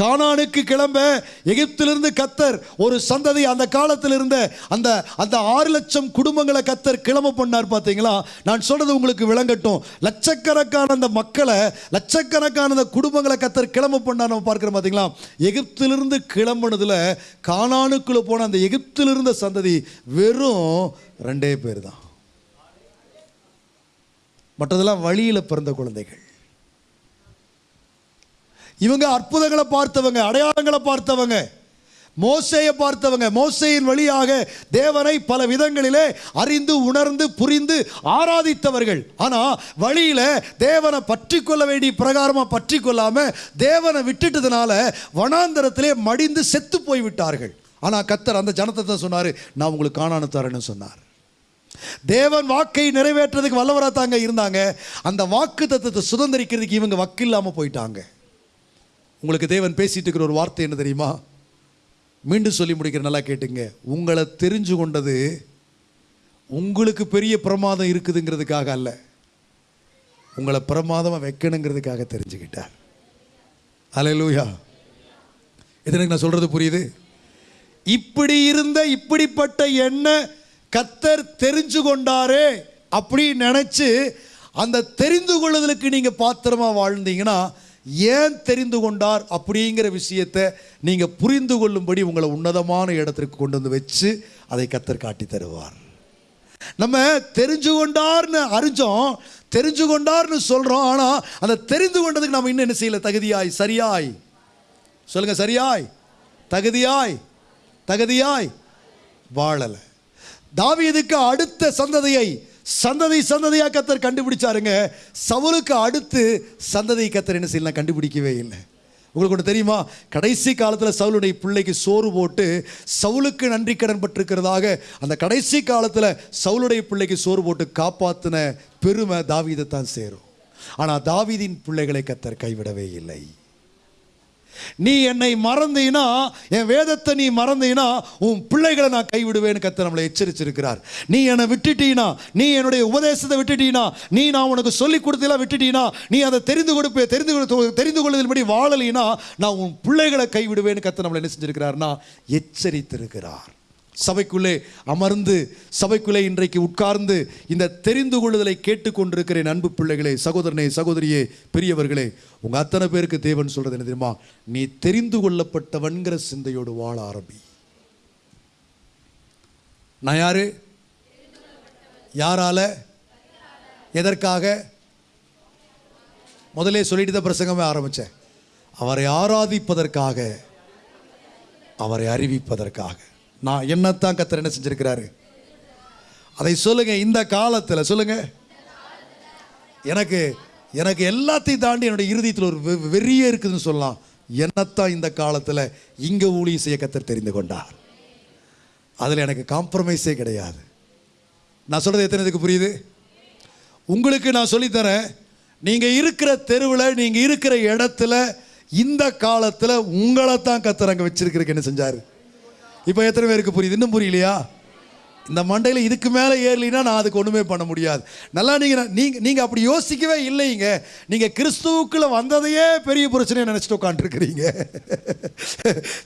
கானானுக்கு கிளம்ப எகிப்திலிருந்து கத்தர் ஒரு சந்ததி அந்த காலத்தில் இருந்த அந்த அந்த ஆறு லட்சம் குடும்பங்களை கத்தர் கிளம்ப பண்ணார் பார்த்தீங்களா? நான் சொல்றது உங்களுக்கு விளங்கட்டும். லட்சக்கணக்கான அந்த மக்களை லட்சக்கணக்கான அந்த குடும்பங்களை கத்தர் கிளம்ப பண்ணார் நம்ம பார்க்குறோம் பார்த்தீங்களா? எகிப்திலிருந்து கிளம்புனதுல கானானுக்குள்ள போன அந்த எகிப்திலிருந்த சந்ததி வெறும் ரெண்டே பேர் தான். மற்றதெல்லாம் வழியில் பிறந்த குழந்தைகள். இவங்க அற்புதங்களை பார்த்தவங்க அடையாளங்களை பார்த்தவங்க. மோசையை பார்த்தவங்க மோசையின் வழியாக தேவனை பல விதங்களிலே அறிந்து உணர்ந்து புரிந்து ஆராதித்தவர்கள். ஆனா வழியில தேவனை பற்றி கொள்ள வேண்டிய பிரகாரமா பற்றி கொள்ளாம தேவனை விட்டுட்டதுனால வனாந்தரத்திலே மடிந்து செத்து போய் விட்டார்கள் ஆனா கத்தர் அந்த ஜனத்தை தான் சொன்னாரு நான் உங்களுக்கு காணானு தரேன்னு சொன்னார். தேவன் வாக்கை நிறைவேற்றுறதுக்கு வல்லவராக தாங்க இருந்தாங்க. அந்த வாக்கு தத்துவத்தை சுதந்திரிக்கிறதுக்கு இவங்க வக்கு இல்லாமல் போயிட்டாங்க. உங்களுக்கு தேவன் பேசிட்டு இருக்கிற ஒரு வார்த்தை என்ன தெரியுமா? மீண்டும் சொல்லி முடிக்கிற நல்லா கேட்டுங்க. உங்களை தெரிஞ்சு கொண்டது உங்களுக்கு பெரிய பிரமாதம் இருக்குதுங்கிறதுக்காக அல்ல. உங்களை பிரமாதமாக வைக்கணுங்கிறதுக்காக தெரிஞ்சுக்கிட்டார். அலையலூயா இது எனக்கு நான் சொல்கிறது புரியுது? இப்படி இருந்த இப்படிப்பட்ட எண்ணெய் கத்தர் தெரிஞ்சு கொண்டாரே அப்படின்னு நினச்சி அந்த தெரிந்து கொள்ளுதலுக்கு நீங்கள் பாத்திரமாக வாழ்ந்தீங்கன்னா ஏன் தெரிந்து கொண்டார் அப்படிங்கிற விஷயத்தை நீங்கள் புரிந்து கொள்ளும்படி உங்களை உன்னதமான இடத்திற்கு கொண்டு வந்து வச்சு அதை கத்தர் காட்டி தருவார். நம்ம தெரிஞ்சு கொண்டார்னு அறிஞ்சோம் தெரிஞ்சு கொண்டார்னு சொல்கிறோம் ஆனால் அந்த தெரிந்து கொண்டதுக்கு நம்ம இன்னும் என்ன செய்யல? தகுதியாய் சரியாய். சொல்லுங்கள் சரியாய். தகுதியாய் தகுதியாய். வாழலை. தாவியதுக்கு அடுத்த சந்ததியை சந்ததி சந்ததியாக கத்தர் கண்டுபிடிச்சாருங்க. சவுலுக்கு அடுத்து சந்ததி கத்தர் என்ன செய்யலாம் கண்டுபிடிக்கவே இல்லை. உங்களுக்கு ஒன்று தெரியுமா? கடைசி காலத்தில் சவுளுடைய பிள்ளைக்கு சோறு போட்டு சவுலுக்கு நன்றி கடன் பட்டிருக்கிறதாக அந்த கடைசி காலத்தில் சவுளுடைய பிள்ளைக்கு சோறு போட்டு காப்பாற்றின பெருமை தாவீதை தான் சேரும். ஆனால் தாவீதின் பிள்ளைகளை கத்தர் கைவிடவே இல்லை. நீ என்னை மறந்தீனா என் வேதத்தை நீ மறந்தீனா உன் பிள்ளைகளை நான் கைவிடுவேன்னு கத்த நம்மளை எச்சரிச்சிருக்கிறார். நீ என்னை விட்டுட்டீனா நீ என்னுடைய உபதேசத்தை விட்டுட்டீனா நீ நான் உனக்கு சொல்லி கொடுத்தலாம் விட்டுட்டீனா நீ அதை தெரிந்து கொடுப்பே தெரிந்து தெரிந்து கொள்வதின்படி வாழலினா நான் உன் பிள்ளைகளை கைவிடுவேன்னு கத்த நம்மளை என்ன செஞ்சிருக்கிறார்னா எச்சரித்திருக்கிறார். சபைக்குள்ளே அமர்ந்து சபைக்குள்ளே இன்றைக்கு உட்கார்ந்து இந்த தெரிந்து கொள்ளுதலை கேட்டுக்கொண்டிருக்கிறேன் அன்பு பிள்ளைகளே சகோதரனே சகோதரியே பெரியவர்களே. உங்கள் அத்தனை பேருக்கு தேவன் சொல்கிறது என்ன தெரியுமா? நீ தெரிந்து கொள்ளப்பட்டவன்கிற சிந்தையோடு வாழ ஆரம்பி. நான் யாரு? யாரால? எதற்காக? முதலே சொல்லிட்டு தான் பிரசங்கமே ஆரம்பித்தேன் அவரை ஆராதிப்பதற்காக அவரை அறிவிப்பதற்காக. நான் என்னத்தான் கத்தர் என்ன செஞ்சிருக்கிறாரு? அதை சொல்லுங்க இந்த காலத்தில் சொல்லுங்க. எனக்கு எனக்கு எல்லாத்தையும் தாண்டி என்னுடைய இறுதியத்தில் ஒரு வெ- வெறியே இருக்குதுன்னு சொல்லலாம். என்னத்தான் இந்த காலத்தில் இங்கே ஊழியம் செய்ய கத்தர் தெரிந்து கொண்டார். அதில் எனக்கு காம்ப்ரமைஸே கிடையாது. நான் சொல்கிறது எத்தனை இதுக்கு புரியுது? உங்களுக்கு நான் சொல்லித்தரேன் நீங்கள் இருக்கிற தெருவில் நீங்கள் இருக்கிற இடத்துல இந்த காலத்தில் உங்களை தான் கத்தர் அங்கே வச்சிருக்கிறதுக்கு என்ன செஞ்சார்? இப்போ எத்தனை பேருக்கு புரியுது? இன்னும் புரியலையா? இந்த மண்டையில் இதுக்கு மேலே ஏறலினா நான் அதுக்கு ஒன்றுமே பண்ண முடியாது. நல்லா நீங்கள் நீங்கள் நீங்கள் அப்படி யோசிக்கவே இல்லைங்க. நீங்கள் கிறிஸ்துவுக்குள்ளே வந்ததையே பெரிய பிரச்சனையை நினச்சிட்டு உட்காந்துருக்கிறீங்க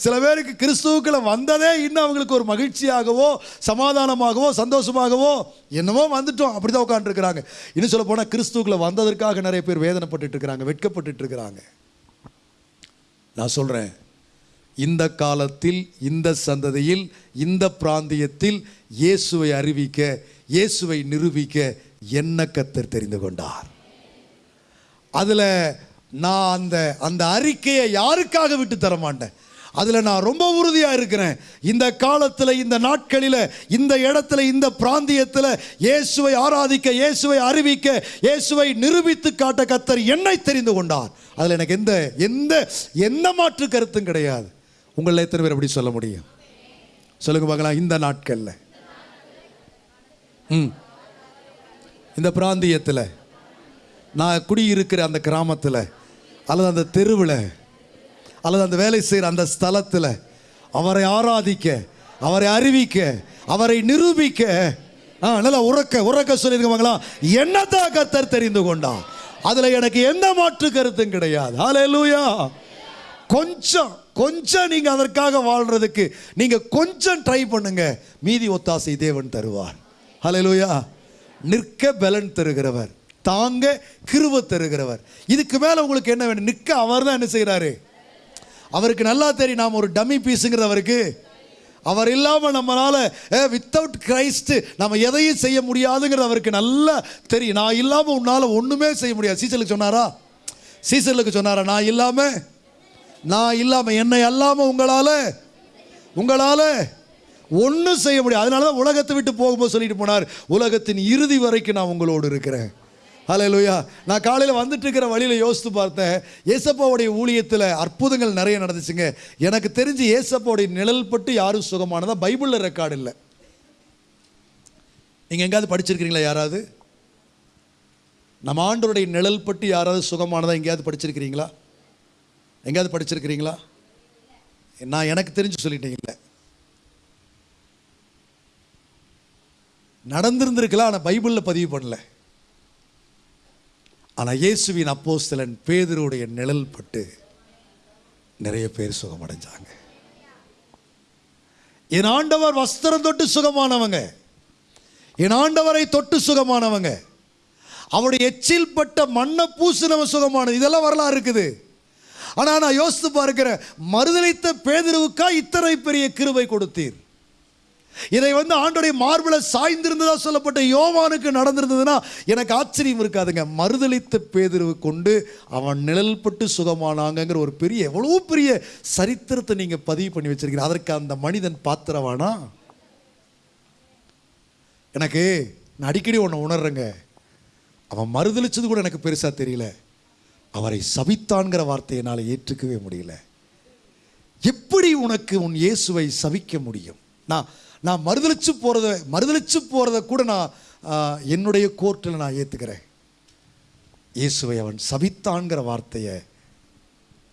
சில பேருக்கு கிறிஸ்துவுக்குள்ளே வந்ததே இன்னும் அவங்களுக்கு ஒரு மகிழ்ச்சியாகவோ சமாதானமாகவோ சந்தோஷமாகவோ என்னமோ வந்துட்டோம். அப்படி தான் உட்காந்துருக்குறாங்க இன்னும் சொல்ல போனால் கிறிஸ்துவுக்குள்ளே வந்ததற்காக நிறைய பேர் வேதனைப்பட்டுட்டு இருக்கிறாங்க இருக்கிறாங்க. நான் சொல்கிறேன் இந்த காலத்தில் இந்த சந்ததியில் இந்த பிராந்தியத்தில் இயேசுவை அறிவிக்க இயேசுவை நிரூபிக்க என்ன கத்தர் தெரிந்து கொண்டார்? அதில் நான் அந்த அந்த அறிக்கையை யாருக்காக விட்டு தர மாட்டேன்? அதில் நான் ரொம்ப உறுதியாக இருக்கிறேன். இந்த காலத்தில் இந்த நாட்களில் இந்த இடத்துல இந்த பிராந்தியத்தில் இயேசுவை ஆராதிக்க இயேசுவை அறிவிக்க இயேசுவை நிரூபித்து காட்ட கத்தர் என்னை தெரிந்து கொண்டார்? அதில் எனக்கு எந்த எந்த எந்த மாற்று கருத்தும் கிடையாது. உங்களில் எத்தனை பேர் எப்படி சொல்ல முடியும்? சொல்லுங்க பார்க்கலாம் இந்த நாட்களில். ம். இந்த பிராந்தியத்தில் நான் குடியிருக்கிற அந்த கிராமத்தில் அல்லது அந்த தெருவில் அல்லது அந்த வேலை செய்கிற அந்த ஸ்தலத்தில் அவரை ஆராதிக்க அவரை அறிவிக்க அவரை நிரூபிக்க ஆ நல்லா உறக்க உறக்க சொல்லியிருக்கவங்களா என்னதான் கத்தர் தெரிந்து கொண்டான் அதில் எனக்கு எந்த மாற்று கருத்தும் கிடையாது. ஹalleluya கொஞ்சம் கொஞ்சம் நீங்க அதற்காக வாழ்றதுக்கு நீங்க கொஞ்சம் ட்ரை பண்ணுங்க. மீதி ஒத்தாசை தேவன் தருவார். ஹலலூயா நிற்க பலன் தருகிறவர். தாங்க கிருவ தருகிறவர். இதுக்கு மேல உங்களுக்கு என்ன வேணும்? நிற்க அவர் தான் என்ன செய்கிறாரு அவருக்கு நல்லா தெரியும். நாம் ஒரு டம்மி பீஸுங்கிறது அவருக்கு. அவர் இல்லாமல் நம்மளால் வித்தவுட் கிரைஸ்ட் நம்ம எதையும் செய்ய முடியாதுங்கிறது அவருக்கு நல்லா தெரியும். நான் இல்லாமல் உன்னால் ஒன்றுமே செய்ய முடியாது. சீசலுக்கு சொன்னாரா? சீசலுக்கு சொன்னாரா? நான் இல்லாமல் நான் இல்லாமல் என்னை அல்லாமல் உங்களால் உங்களால் ஒன்றும் செய்ய முடியாது. அதனால தான் உலகத்தை விட்டு போகும்போது சொல்லிட்டு போனார் உலகத்தின் இறுதி வரைக்கும் நான் உங்களோடு இருக்கிறேன். ஹalleluya நான் காலையில் வந்துட்டு இருக்கிற வழியில் யோசித்து பார்த்தேன். ஏசப்பாவுடைய ஊழியத்தில் அற்புதங்கள் நிறைய நடந்துச்சுங்க. எனக்கு தெரிஞ்சு ஏசப்பாவுடைய நிழல் பட்டு யாரும் சுகமானதா பைபிளில் ரெக்கார்டு இல்லை. நீங்கள் எங்கேயாவது படிச்சிருக்கிறீங்களா யாராவது? நம்ம ஆண்டோருடைய நிழல் பட்டு யாராவது சுகமானதாக எங்கேயாவது படிச்சிருக்கிறீங்களா? எங்கேயாவது படிச்சிருக்கிறீங்களா? நான் எனக்கு தெரிஞ்சு சொல்லிட்டேன் இல்லை நடந்திருந்திருக்கலாம் ஆனால் பைபிளில் பதிவு பண்ணல. ஆனால் இயேசுவின் அப்போஸ்தலன் பேதருடைய நிழல் பட்டு நிறைய பேர் சுகமடைஞ்சாங்க. என் ஆண்டவர் வஸ்திரம் தொட்டு சுகமானவங்க. என் ஆண்டவரை தொட்டு சுகமானவங்க. அவருடைய எச்சில் பட்ட மண்ணை பூசினவன் சுகமானது இதெல்லாம் வரலாறு இருக்குது. ஆனால் நான் யோசித்து பார்க்கிறேன் மறுதளித்த பேதருவுக்கா இத்தனை பெரிய கிருபை கொடுத்தீர்? இதை வந்து ஆண்டோடைய மார்பில் சாய்ந்திருந்ததாக சொல்லப்பட்ட யோவானுக்கு நடந்திருந்ததுன்னா எனக்கு ஆச்சரியம் இருக்காதுங்க. மறுதளித்த பேதிருவு கொண்டு அவன் நிழல்பட்டு சுகமானாங்கிற ஒரு பெரிய எவ்வளோ பெரிய சரித்திரத்தை நீங்கள் பதிவு பண்ணி வச்சிருக்கீங்க அதற்கு அந்த மனிதன் பாத்திரவானா? எனக்கு நான் அடிக்கடி ஒன்று உணர்றேங்க. அவன் மறுதளிச்சது கூட எனக்கு பெருசாக தெரியல. அவரை சபித்தான்கிற வார்த்தையை என்னால் ஏற்றுக்கவே முடியல. எப்படி உனக்கு உன் இயேசுவை சபிக்க முடியும்? நான் நான் மறுதளிச்சு போகிறத மறுதளிச்சு போகிறத கூட நான் என்னுடைய கோர்ட்டில் நான் ஏற்றுக்கிறேன் இயேசுவை அவன் சபித்தான்கிற வார்த்தையை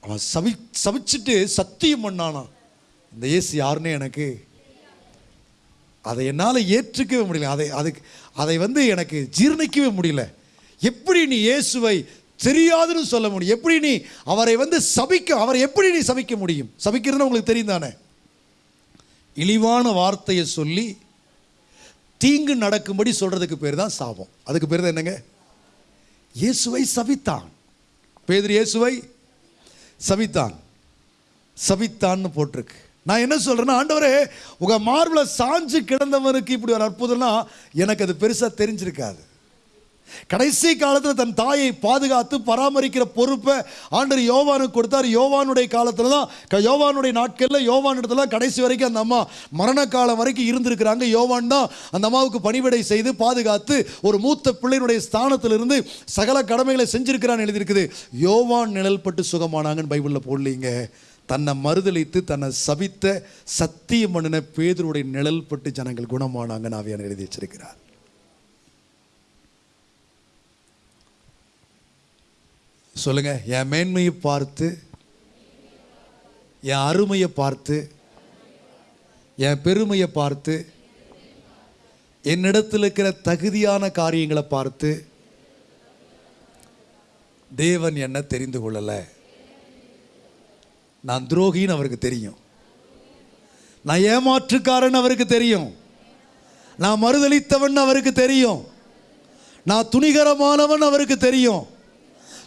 அவன் சவி சபிச்சுட்டு சத்தியம் பண்ணானா இந்த இயேசு யாருன்னு எனக்கு அதை என்னால் ஏற்றுக்கவே முடியல. அதை அதுக்கு அதை வந்து எனக்கு ஜீர்ணிக்கவே முடியல. எப்படி நீ இயேசுவை தெரியாதுன்னு சொல்ல முடியும். எப்படி நீ அவரை வந்து சபிக்க அவரை எப்படி நீ சபிக்க முடியும்? சபிக்கிறதுன்னு உங்களுக்கு தெரியும் தானே இழிவான வார்த்தையை சொல்லி தீங்கு நடக்கும்படி சொல்கிறதுக்கு பேர் தான் சாபம். அதுக்கு பேர் தான் என்னங்க? இயேசுவை சபித்தான். பேதர் இயேசுவை சபித்தான். சபித்தான்னு போட்டிருக்கு. நான் என்ன சொல்கிறேன்னா ஆண்டவரே உங்கள் மார்பில் சாஞ்சு கிடந்தவனுக்கு இப்படி ஒரு அற்புதம்னா எனக்கு அது பெருசாக தெரிஞ்சிருக்காது. கடைசி காலத்தில் தன் தாயை பாதுகாத்து பராமரிக்கிற பொறுப்பை ஆண்டர் யோவானுக்கு கொடுத்தார். யோவானுடைய காலத்தில் தான் யோவானுடைய நாட்களில் யோவான் இடத்துல கடைசி வரைக்கும் அந்த அம்மா மரண காலம் வரைக்கும் இருந்திருக்கிறாங்க. யோவான் தான் அந்த அம்மாவுக்கு பணிவிடை செய்து பாதுகாத்து ஒரு மூத்த பிள்ளையினுடைய ஸ்தானத்திலிருந்து சகல கடமைகளை செஞ்சிருக்கிறான்னு எழுதியிருக்குது. யோவான் நிழல் பட்டு சுகமானாங்கன்னு பைபிளில் போடலீங்க. தன்னை மறுதளித்து தன்னை சபித்த சத்தியம் பண்ணின பேதருடைய நிழல் பட்டு ஜனங்கள் குணமானாங்கன்னு ஆவியான எழுதி வச்சிருக்கிறார். சொல்லுங்க. என் மேன்மையை பார்த்து என் அருமையை பார்த்து என் பெருமையை பார்த்து என்னிடத்தில் இருக்கிற தகுதியான காரியங்களை பார்த்து தேவன் என்ன தெரிந்து கொள்ளலை. நான் துரோகின்னு அவருக்கு தெரியும். நான் ஏமாற்றுக்காரன் அவருக்கு தெரியும். நான் மறுதளித்தவன் அவருக்கு தெரியும். நான் துணிகரமானவன் அவருக்கு தெரியும்.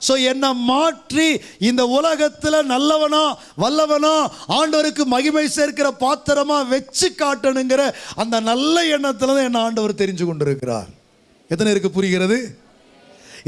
ஸோ என்னை மாற்றி இந்த உலகத்தில் நல்லவனா வல்லவனா ஆண்டவருக்கு மகிமை சேர்க்கிற பாத்திரமா வச்சு காட்டணுங்கிற அந்த நல்ல எண்ணத்தில் தான் என்ன ஆண்டவர் தெரிஞ்சு கொண்டிருக்கிறார். எத்தனை இருக்கு புரிகிறது?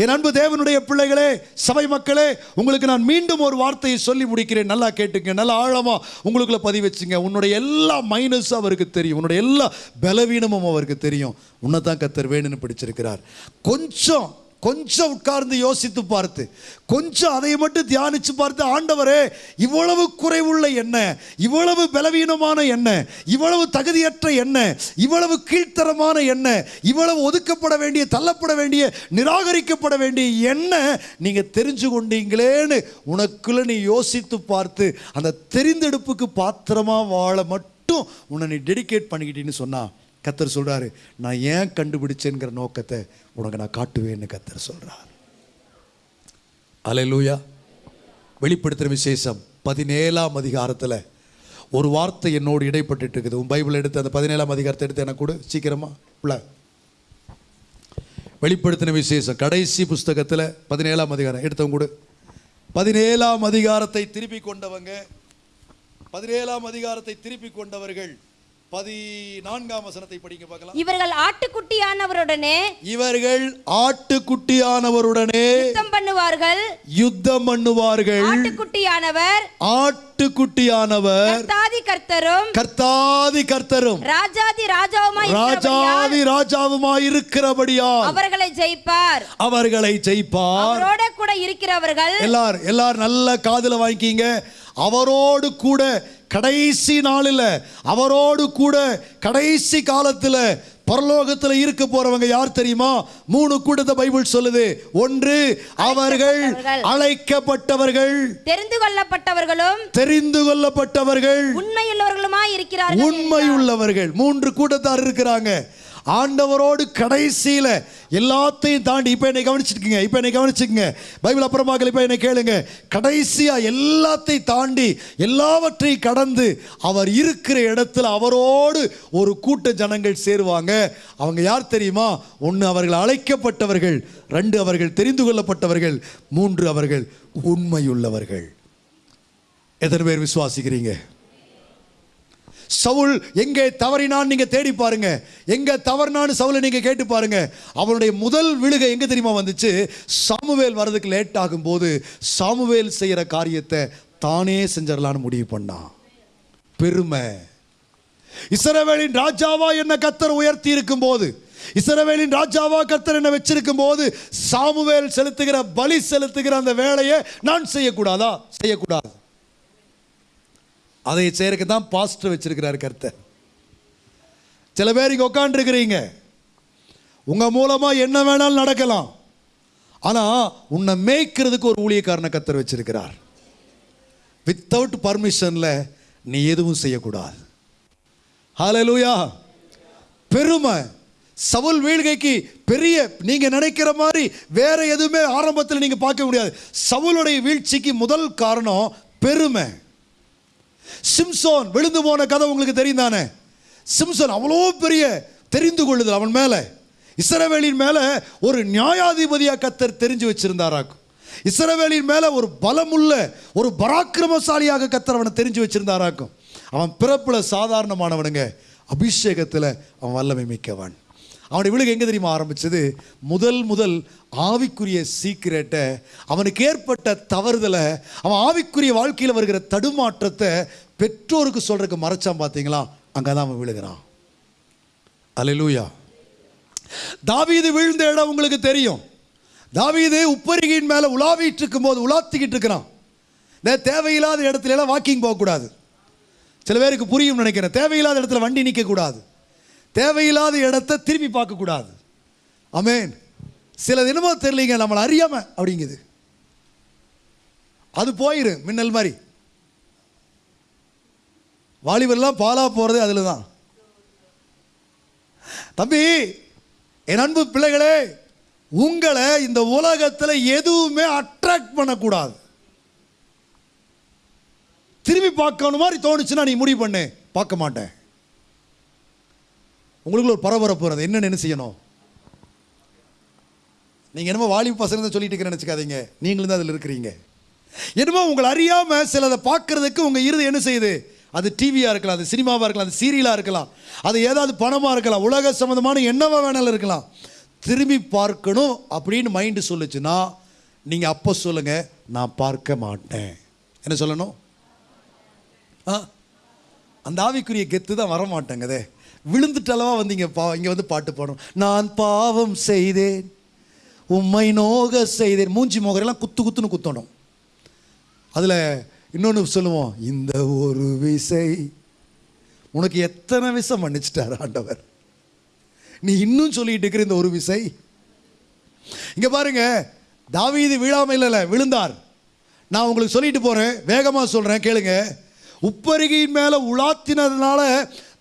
என் அன்பு தேவனுடைய பிள்ளைகளே சபை மக்களே உங்களுக்கு நான் மீண்டும் ஒரு வார்த்தையை சொல்லி முடிக்கிறேன். நல்லா கேட்டுங்க நல்லா ஆழமாக உங்களுக்குள்ள பதிவு வச்சுங்க. உன்னுடைய எல்லா மைனஸும் அவருக்கு தெரியும். உன்னுடைய எல்லா பலவீனமும் அவருக்கு தெரியும். உன்னை தான் கத்தர் வேணும்னு பிடிச்சிருக்கிறார். கொஞ்சம் கொஞ்சம் உட்கார்ந்து யோசித்து பார்த்து கொஞ்சம் அதை மட்டும் தியானித்து பார்த்து ஆண்டவரே இவ்வளவு குறைவுள்ள என்ன இவ்வளவு பலவீனமான என்ன இவ்வளவு தகுதியற்ற என்ன இவ்வளவு கீழ்த்தரமான என்ன இவ்வளவு ஒதுக்கப்பட வேண்டிய தள்ளப்பட வேண்டிய நிராகரிக்கப்பட வேண்டிய என்ன நீங்கள் தெரிஞ்சு கொண்டீங்களேன்னு உனக்குள்ள நீ யோசித்து பார்த்து அந்த தெரிந்தெடுப்புக்கு பாத்திரமாக வாழ மட்டும் உன்னை நீ டெடிகேட் பண்ணிக்கிட்டீன்னு சொன்னா கத்தர் சொல்கிறாரு நான் ஏன் கண்டுபிடிச்சேங்கிற நோக்கத்தை உனக்கு நான் காட்டுவேன்னு கத்தர் சொல்றார். அலையலூயா வெளிப்படுத்துகிற விசேஷம் பதினேழாம் அதிகாரத்தில் ஒரு வார்த்தை என்னோடு இடைப்பட்டு இருக்குது உன் பைபிள் எடுத்து அந்த பதினேழாம் அதிகாரத்தை எடுத்து எனக்கு கூட சீக்கிரமாக உள்ள. வெளிப்படுத்தின விசேஷம் கடைசி புஸ்தகத்தில் பதினேழாம் அதிகாரம். எடுத்தவங்க கூட. பதினேழாம் அதிகாரத்தை திருப்பி கொண்டவங்க பதினேழாம் அதிகாரத்தை திருப்பி கொண்டவர்கள் பதினான்காம் வசனத்தை படிக்க பார்க்கலாம். இவர்கள் ஆட்டுக்குட்டியானவருடனே இவர்கள் ஆட்டுக்குட்டியானவருடனே யுத்தம் பண்ணுவார்கள். யுத்தம் பண்ணுவார்கள். ஆட்டுக்குட்டியானவர். ஆட்டுக்குட்டியானவர். கர்த்தாதி கர்த்தரும். கர்த்தாதி கர்த்தரும். ராஜாதி ராஜாவுமாய் ராஜாதி ராஜாவுமாய் இருக்கிறபடியா அவர்களை ஜெயிப்பார். அவர்களை ஜெயிப்பார். அவரோட கூட இருக்கிறவர்கள் எல்லார் எல்லார் நல்ல காதுல வாங்கிக்கிங்க. அவரோடு கூட கடைசி நாளில் அவரோடு கூட கடைசி காலத்தில் பரலோகத்தில் இருக்க போறவங்க யார் தெரியுமா? மூணு கூட்டத்தை பைபிள் சொல்லுது. ஒன்று அவர்கள் அழைக்கப்பட்டவர்கள். தெரிந்து கொள்ளப்பட்டவர்களும் தெரிந்து கொள்ளப்பட்டவர்கள். உண்மையுள்ளவர்களுமாய் இருக்கிறார்கள் உண்மையுள்ளவர்கள். மூன்று கூட்டத்தார் இருக்கிறாங்க. ஆண்டவரோடு கடைசியில் எல்லாத்தையும் தாண்டி இப்போ என்னை கவனிச்சிருக்கீங்க இப்போ என்னை கவனிச்சுக்கோங்க பைபிள் அப்புறமாக இப்போ என்னை கேளுங்க. கடைசியாக எல்லாத்தையும் தாண்டி எல்லாவற்றையும் கடந்து அவர் இருக்கிற இடத்துல அவரோடு ஒரு கூட்ட ஜனங்கள் சேருவாங்க. அவங்க யார் தெரியுமா? ஒன்று அவர்கள் அழைக்கப்பட்டவர்கள் ரெண்டு அவர்கள் தெரிந்து கொள்ளப்பட்டவர்கள் மூன்று அவர்கள் உண்மையுள்ளவர்கள். எத்தனை பேர் விசுவாசிக்கிறீங்க? சவுல் எங்கே தவறினான்னு நீங்கள் தேடி பாருங்க. எங்கே தவறினான்னு சவுலை நீங்கள் கேட்டு பாருங்க. அவனுடைய முதல் விழுகை எங்கே தெரியுமா வந்துச்சு? சாமுவேல் வர்றதுக்கு லேட் ஆகும்போது சாமுவேல் செய்கிற காரியத்தை தானே செஞ்சிடலான்னு முடிவு பண்ணான் பெருமை. இஸ்ரவேலின் ராஜாவா என்ன கத்தர் உயர்த்தி இருக்கும் போது இசரவேலின் ராஜாவா கத்தர் என்ன வச்சிருக்கும் போது? சாமுவேல் செலுத்துகிற பலி செலுத்துகிற அந்த வேலையை நான் செய்யக்கூடாதா? செய்யக்கூடாது. அதை செய்யறதுக்கு தான் பாஸ்டர் வச்சிருக்கிறார் கருத்தை சில பேர் இங்கே உட்காந்துருக்கிறீங்க உங்கள் மூலமாக என்ன வேணாலும் நடக்கலாம். ஆனால் உன்னை மேய்க்கிறதுக்கு ஒரு ஊழியக்காரனை கத்தர் வச்சிருக்கிறார். வித்தவுட் பர்மிஷனில் நீ எதுவும் செய்யக்கூடாது. ஹalleluya பெருமை. சவுல் வீழ்கைக்கு பெரிய நீங்கள் நினைக்கிற மாதிரி வேற எதுவுமே ஆரம்பத்தில் நீங்கள் பார்க்க முடியாது. சவுளுடைய வீழ்ச்சிக்கு முதல் காரணம் பெருமை. சிம்சோன் விழுந்து போன கதை உங்களுக்கு தெரியும் தானே? சிம்சோன் அவ்வளோ பெரிய தெரிந்து கொள்ளுதல் அவன் மேலே. இசரவேலின் மேலே ஒரு நியாயாதிபதியாக கத்தர் தெரிஞ்சு வச்சிருந்தாராக்கும். இசரவேலின் மேலே ஒரு பலமுள்ள ஒரு பராக்கிரமசாலியாக கத்தர் அவனை தெரிஞ்சு வச்சிருந்தாராக்கும். அவன் பிறப்பில் சாதாரணமானவனுங்க. அபிஷேகத்தில் அவன் வல்லமை மிக்கவன். அவனுடைய விழுகு எங்கே தெரியுமா ஆரம்பிச்சது? முதல் முதல் ஆவிக்குரிய சீக்கிரட்டை அவனுக்கு ஏற்பட்ட தவறுதலை அவன் ஆவிக்குரிய வாழ்க்கையில் வருகிற தடுமாற்றத்தை பெற்றோருக்கு சொல்கிறதுக்கு மறைச்சான் பார்த்தீங்களா அங்கே தான் அவன் விழுகிறான். அல்லேலூயா தாவீது விழுந்த இடம் உங்களுக்கு தெரியும். தாவீது உப்பரிகையின் மேலே உலாவிட்டு இருக்கும்போது உலாத்திக்கிட்டு இருக்கிறான். இந்த தேவையில்லாத இடத்துலலாம் வாக்கிங் போகக்கூடாது. சில பேருக்கு புரியும் நினைக்கிறேன். தேவையில்லாத இடத்துல வண்டி நிற்கக்கூடாது தேவையில்லாத இடத்த திரும்பி பார்க்கக்கூடாது. அமேன் சில தினமோ தெரியலீங்க நம்மளை அறியாம அப்படிங்குது. அது போயிரு மின்னல் மாதிரி. வாலிபர்லாம் பாலா போகிறது அதில் தான் தம்பி என் அன்பு பிள்ளைகளே உங்களை இந்த உலகத்தில் எதுவுமே அட்ராக்ட் பண்ணக்கூடாது. திரும்பி பார்க்கணும் மாதிரி தோணுச்சுன்னா நீ முடிவு பண்ணு. பார்க்க மாட்டேன். உங்களுக்குள்ள ஒரு பரபரப்பு வருது. என்னென்னு என்ன செய்யணும்? நீங்கள் என்னமோ வாலிப பசங்க தான் சொல்லிட்டு இருக்கிறேன்னு நினச்சிக்காதீங்க. நீங்களும் தான் அதில் இருக்கிறீங்க. என்னமோ உங்களை அறியாமல் சிலதை பார்க்கறதுக்கு உங்கள் இருது என்ன செய்யுது? அது டிவியாக இருக்கலாம் அது சினிமாவாக இருக்கலாம் அது சீரியலாக இருக்கலாம். அது ஏதாவது பணமாக இருக்கலாம் உலக சம்மந்தமான என்னவா வேணாலும் இருக்கலாம். திரும்பி பார்க்கணும் அப்படின்னு மைண்டு சொல்லுச்சுன்னா நீங்கள் அப்போ சொல்லுங்கள் நான் பார்க்க மாட்டேன். என்ன சொல்லணும்? ஆ? அந்த ஆவிக்குரிய கெத்து தான் வரமாட்டேங்குதே. விழுந்துட்டளவா வந்தீங்க பா இங்கே வந்து பாட்டு பாடணும். நான் பாவம் செய்தேன் உம்மை நோக செய்தேன். மூஞ்சி மோகரெல்லாம் குத்து குத்துன்னு குத்தணும். அதில் இன்னொன்று சொல்லுவோம் இந்த ஒரு விசை உனக்கு எத்தனை விசை மன்னிச்சிட்டார் ஆண்டவர்? நீ இன்னும் சொல்லிட்டு இருக்கிற இந்த ஒரு விசை? இங்கே பாருங்க தாவீது விழாம இல்லைல்ல விழுந்தார். நான் உங்களுக்கு சொல்லிட்டு போகிறேன் வேகமாக சொல்கிறேன் கேளுங்க. உப்பருகியின் மேலே உலாத்தினதுனால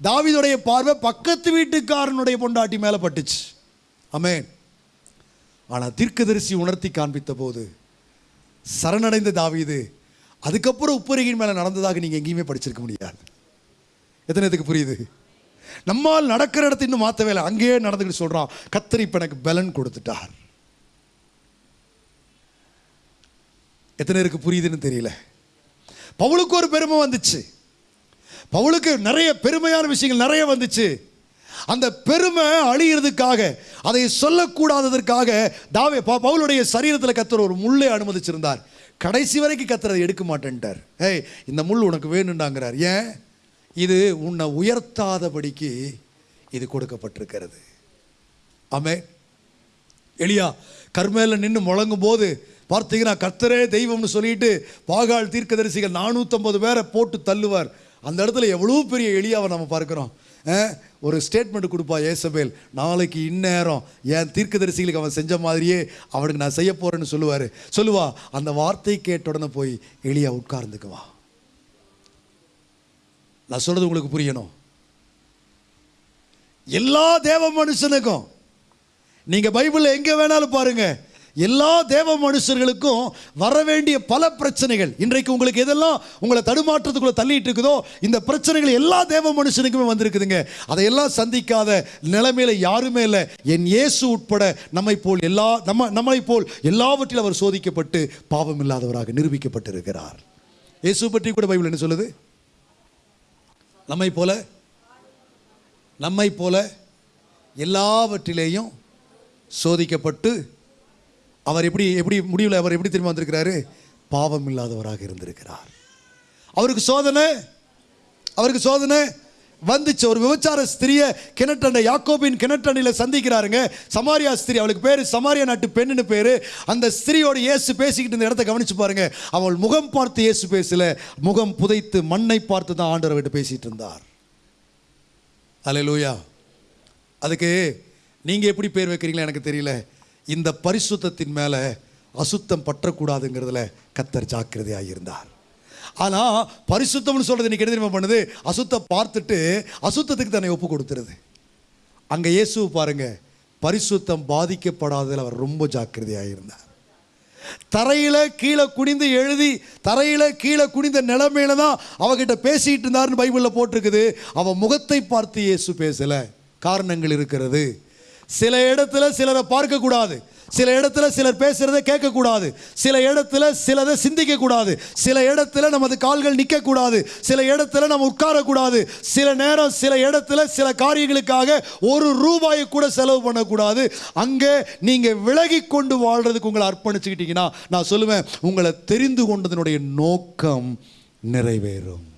தாவிதுடைய பார்வை பக்கத்து வீட்டுக்காரனுடைய பொண்டாட்டி மேலே பட்டுச்சு. அமேன் ஆனால் தீர்க்கதரிசி உணர்த்தி காண்பித்த போது சரணடைந்த தாவிது அதுக்கப்புறம் உப்பருகின் மேலே நடந்ததாக நீங்கள் எங்கேயுமே படிச்சிருக்க முடியாது. எத்தனை இதுக்கு புரியுது? நம்மால் நடக்கிற இடத்த இன்னும் மாற்றவே இல்லை. அங்கேயே நடந்துக்கிட்டு சொல்கிறான் கத்தர் இப்போ எனக்கு பலன் கொடுத்துட்டார். எத்தனை இருக்கு புரியுதுன்னு தெரியல. பவுலுக்கு ஒரு பெருமை வந்துச்சு. பவுலுக்கு நிறைய பெருமையான விஷயங்கள் நிறைய வந்துச்சு. அந்த பெருமை அழியிறதுக்காக அதை சொல்லக்கூடாததற்காக தாவே ப- பவுலுடைய சரீரத்தில் கத்துற ஒரு முள்ளை அனுமதிச்சிருந்தார். கடைசி வரைக்கும் கத்துறதை எடுக்க மாட்டேன்ட்டார். ஏய் இந்த முள் உனக்கு வேணுண்டாங்கிறார் ஏன்? இது உன்னை உயர்த்தாதபடிக்கு இது கொடுக்கப்பட்டிருக்கிறது. ஆமே எளியா கர்மேல நின்று முழங்கும் போது பார்த்தீங்கன்னா கர்த்தரே தெய்வம்னு சொல்லிட்டு பாகால் தீர்க்கதரிசிகள் நானூற்றம்பது பேரை போட்டு தள்ளுவார். அந்த இடத்துல எவ்வளோ பெரிய எளியாவை நம்ம பார்க்குறோம். ஒரு ஸ்டேட்மெண்ட் கொடுப்பா ஏசபேல் நாளைக்கு இந்நேரம் என் தீர்க்கதரிசிகளுக்கு அவன் செஞ்ச மாதிரியே அவனுக்கு நான் செய்ய போகிறேன்னு சொல்லுவார். சொல்லுவா அந்த வார்த்தை கேட்ட உடனே போய் எளியா உட்கார்ந்துக்குவா நான் சொல்கிறது உங்களுக்கு புரியணும். எல்லா தேவ மனுஷனுக்கும் நீங்கள் பைபிளில் எங்கே வேணாலும் பாருங்கள் எல்லா தேவ மனுஷர்களுக்கும் வர வேண்டிய பல பிரச்சனைகள். இன்றைக்கு உங்களுக்கு எதெல்லாம் உங்களை தடுமாற்றத்துக்குள்ள தள்ளிட்டு இருக்குதோ இந்த பிரச்சனைகள் எல்லா தேவ மனுஷனுக்குமே வந்திருக்குதுங்க. அதையெல்லாம் சந்திக்காத நிலைமையில யாருமே இல்லை. என் இயேசு உட்பட நம்மை போல் எல்லா நம்ம நம்மை போல் எல்லாவற்றிலும் அவர் சோதிக்கப்பட்டு பாவம் இல்லாதவராக நிரூபிக்கப்பட்டிருக்கிறார். இயேசு பற்றி கூட பைபிள் என்ன சொல்லுது? நம்மை போல நம்மை போல எல்லாவற்றிலேயும் சோதிக்கப்பட்டு அவர் எப்படி எப்படி முடிவில் அவர் எப்படி திரும்ப வந்திருக்கிறாரு? பாவம் இல்லாதவராக இருந்திருக்கிறார். அவருக்கு சோதனை அவருக்கு சோதனை. வந்துச்சு ஒரு விபச்சார ஸ்திரியை கிணற்றண்டை யாக்கோபின் கிணற்றண்டையில் சந்திக்கிறாருங்க. சமாரியா ஸ்திரீ அவளுக்கு பேர் சமாரியா நாட்டு பெண்ணுன்னு பேர். அந்த ஸ்திரியோட இயேசு பேசிக்கிட்டு இந்த இடத்த கவனிச்சு பாருங்க. அவள் முகம் பார்த்து இயேசு பேசல. முகம் புதைத்து மண்ணை பார்த்து தான் ஆண்டவர் விட்டு பேசிட்டு இருந்தார். அல்லேலூயா அதுக்கு நீங்கள் எப்படி பேர் வைக்கிறீங்களா எனக்கு தெரியல. இந்த பரிசுத்தத்தின் மேலே அசுத்தம் பற்றக்கூடாதுங்கிறதுல கத்தர் ஜாக்கிரதையாக இருந்தார். ஆனால் பரிசுத்தம்னு சொல்கிறது இன்னைக்கு என்ன தெரியுமா பண்ணுது? அசுத்த பார்த்துட்டு அசுத்தத்துக்கு தன்னை ஒப்பு கொடுத்துருது. அங்கே இயேசு பாருங்க பரிசுத்தம் பாதிக்கப்படாததில் அவர் ரொம்ப ஜாக்கிரதையாக இருந்தார். தரையில் கீழே குனிந்து எழுதி தரையில் கீழே குனிந்த நிலைமையில தான் அவகிட்ட பேசிட்டு இருந்தாருன்னு பைபிளில் போட்டிருக்குது. அவன் முகத்தை பார்த்து இயேசு பேசல. காரணங்கள் இருக்கிறது. சில இடத்துல சிலரை பார்க்கக்கூடாது. சில இடத்துல சிலர் பேசுறதை கேட்கக்கூடாது. சில இடத்துல சிலதை சிந்திக்க கூடாது சில இடத்துல நமது கால்கள் நிற்க கூடாது சில இடத்துல நம்ம உட்காரக்கூடாது. சில நேரம் சில இடத்துல சில காரியங்களுக்காக ஒரு ரூபாயை கூட செலவு பண்ணக்கூடாது. அங்கே நீங்கள் விலகி கொண்டு வாழ்றதுக்கு உங்களை அர்ப்பணிச்சுக்கிட்டீங்கன்னா நான் சொல்லுவேன் உங்களை தெரிந்து கொண்டதனுடைய நோக்கம் நிறைவேறும்.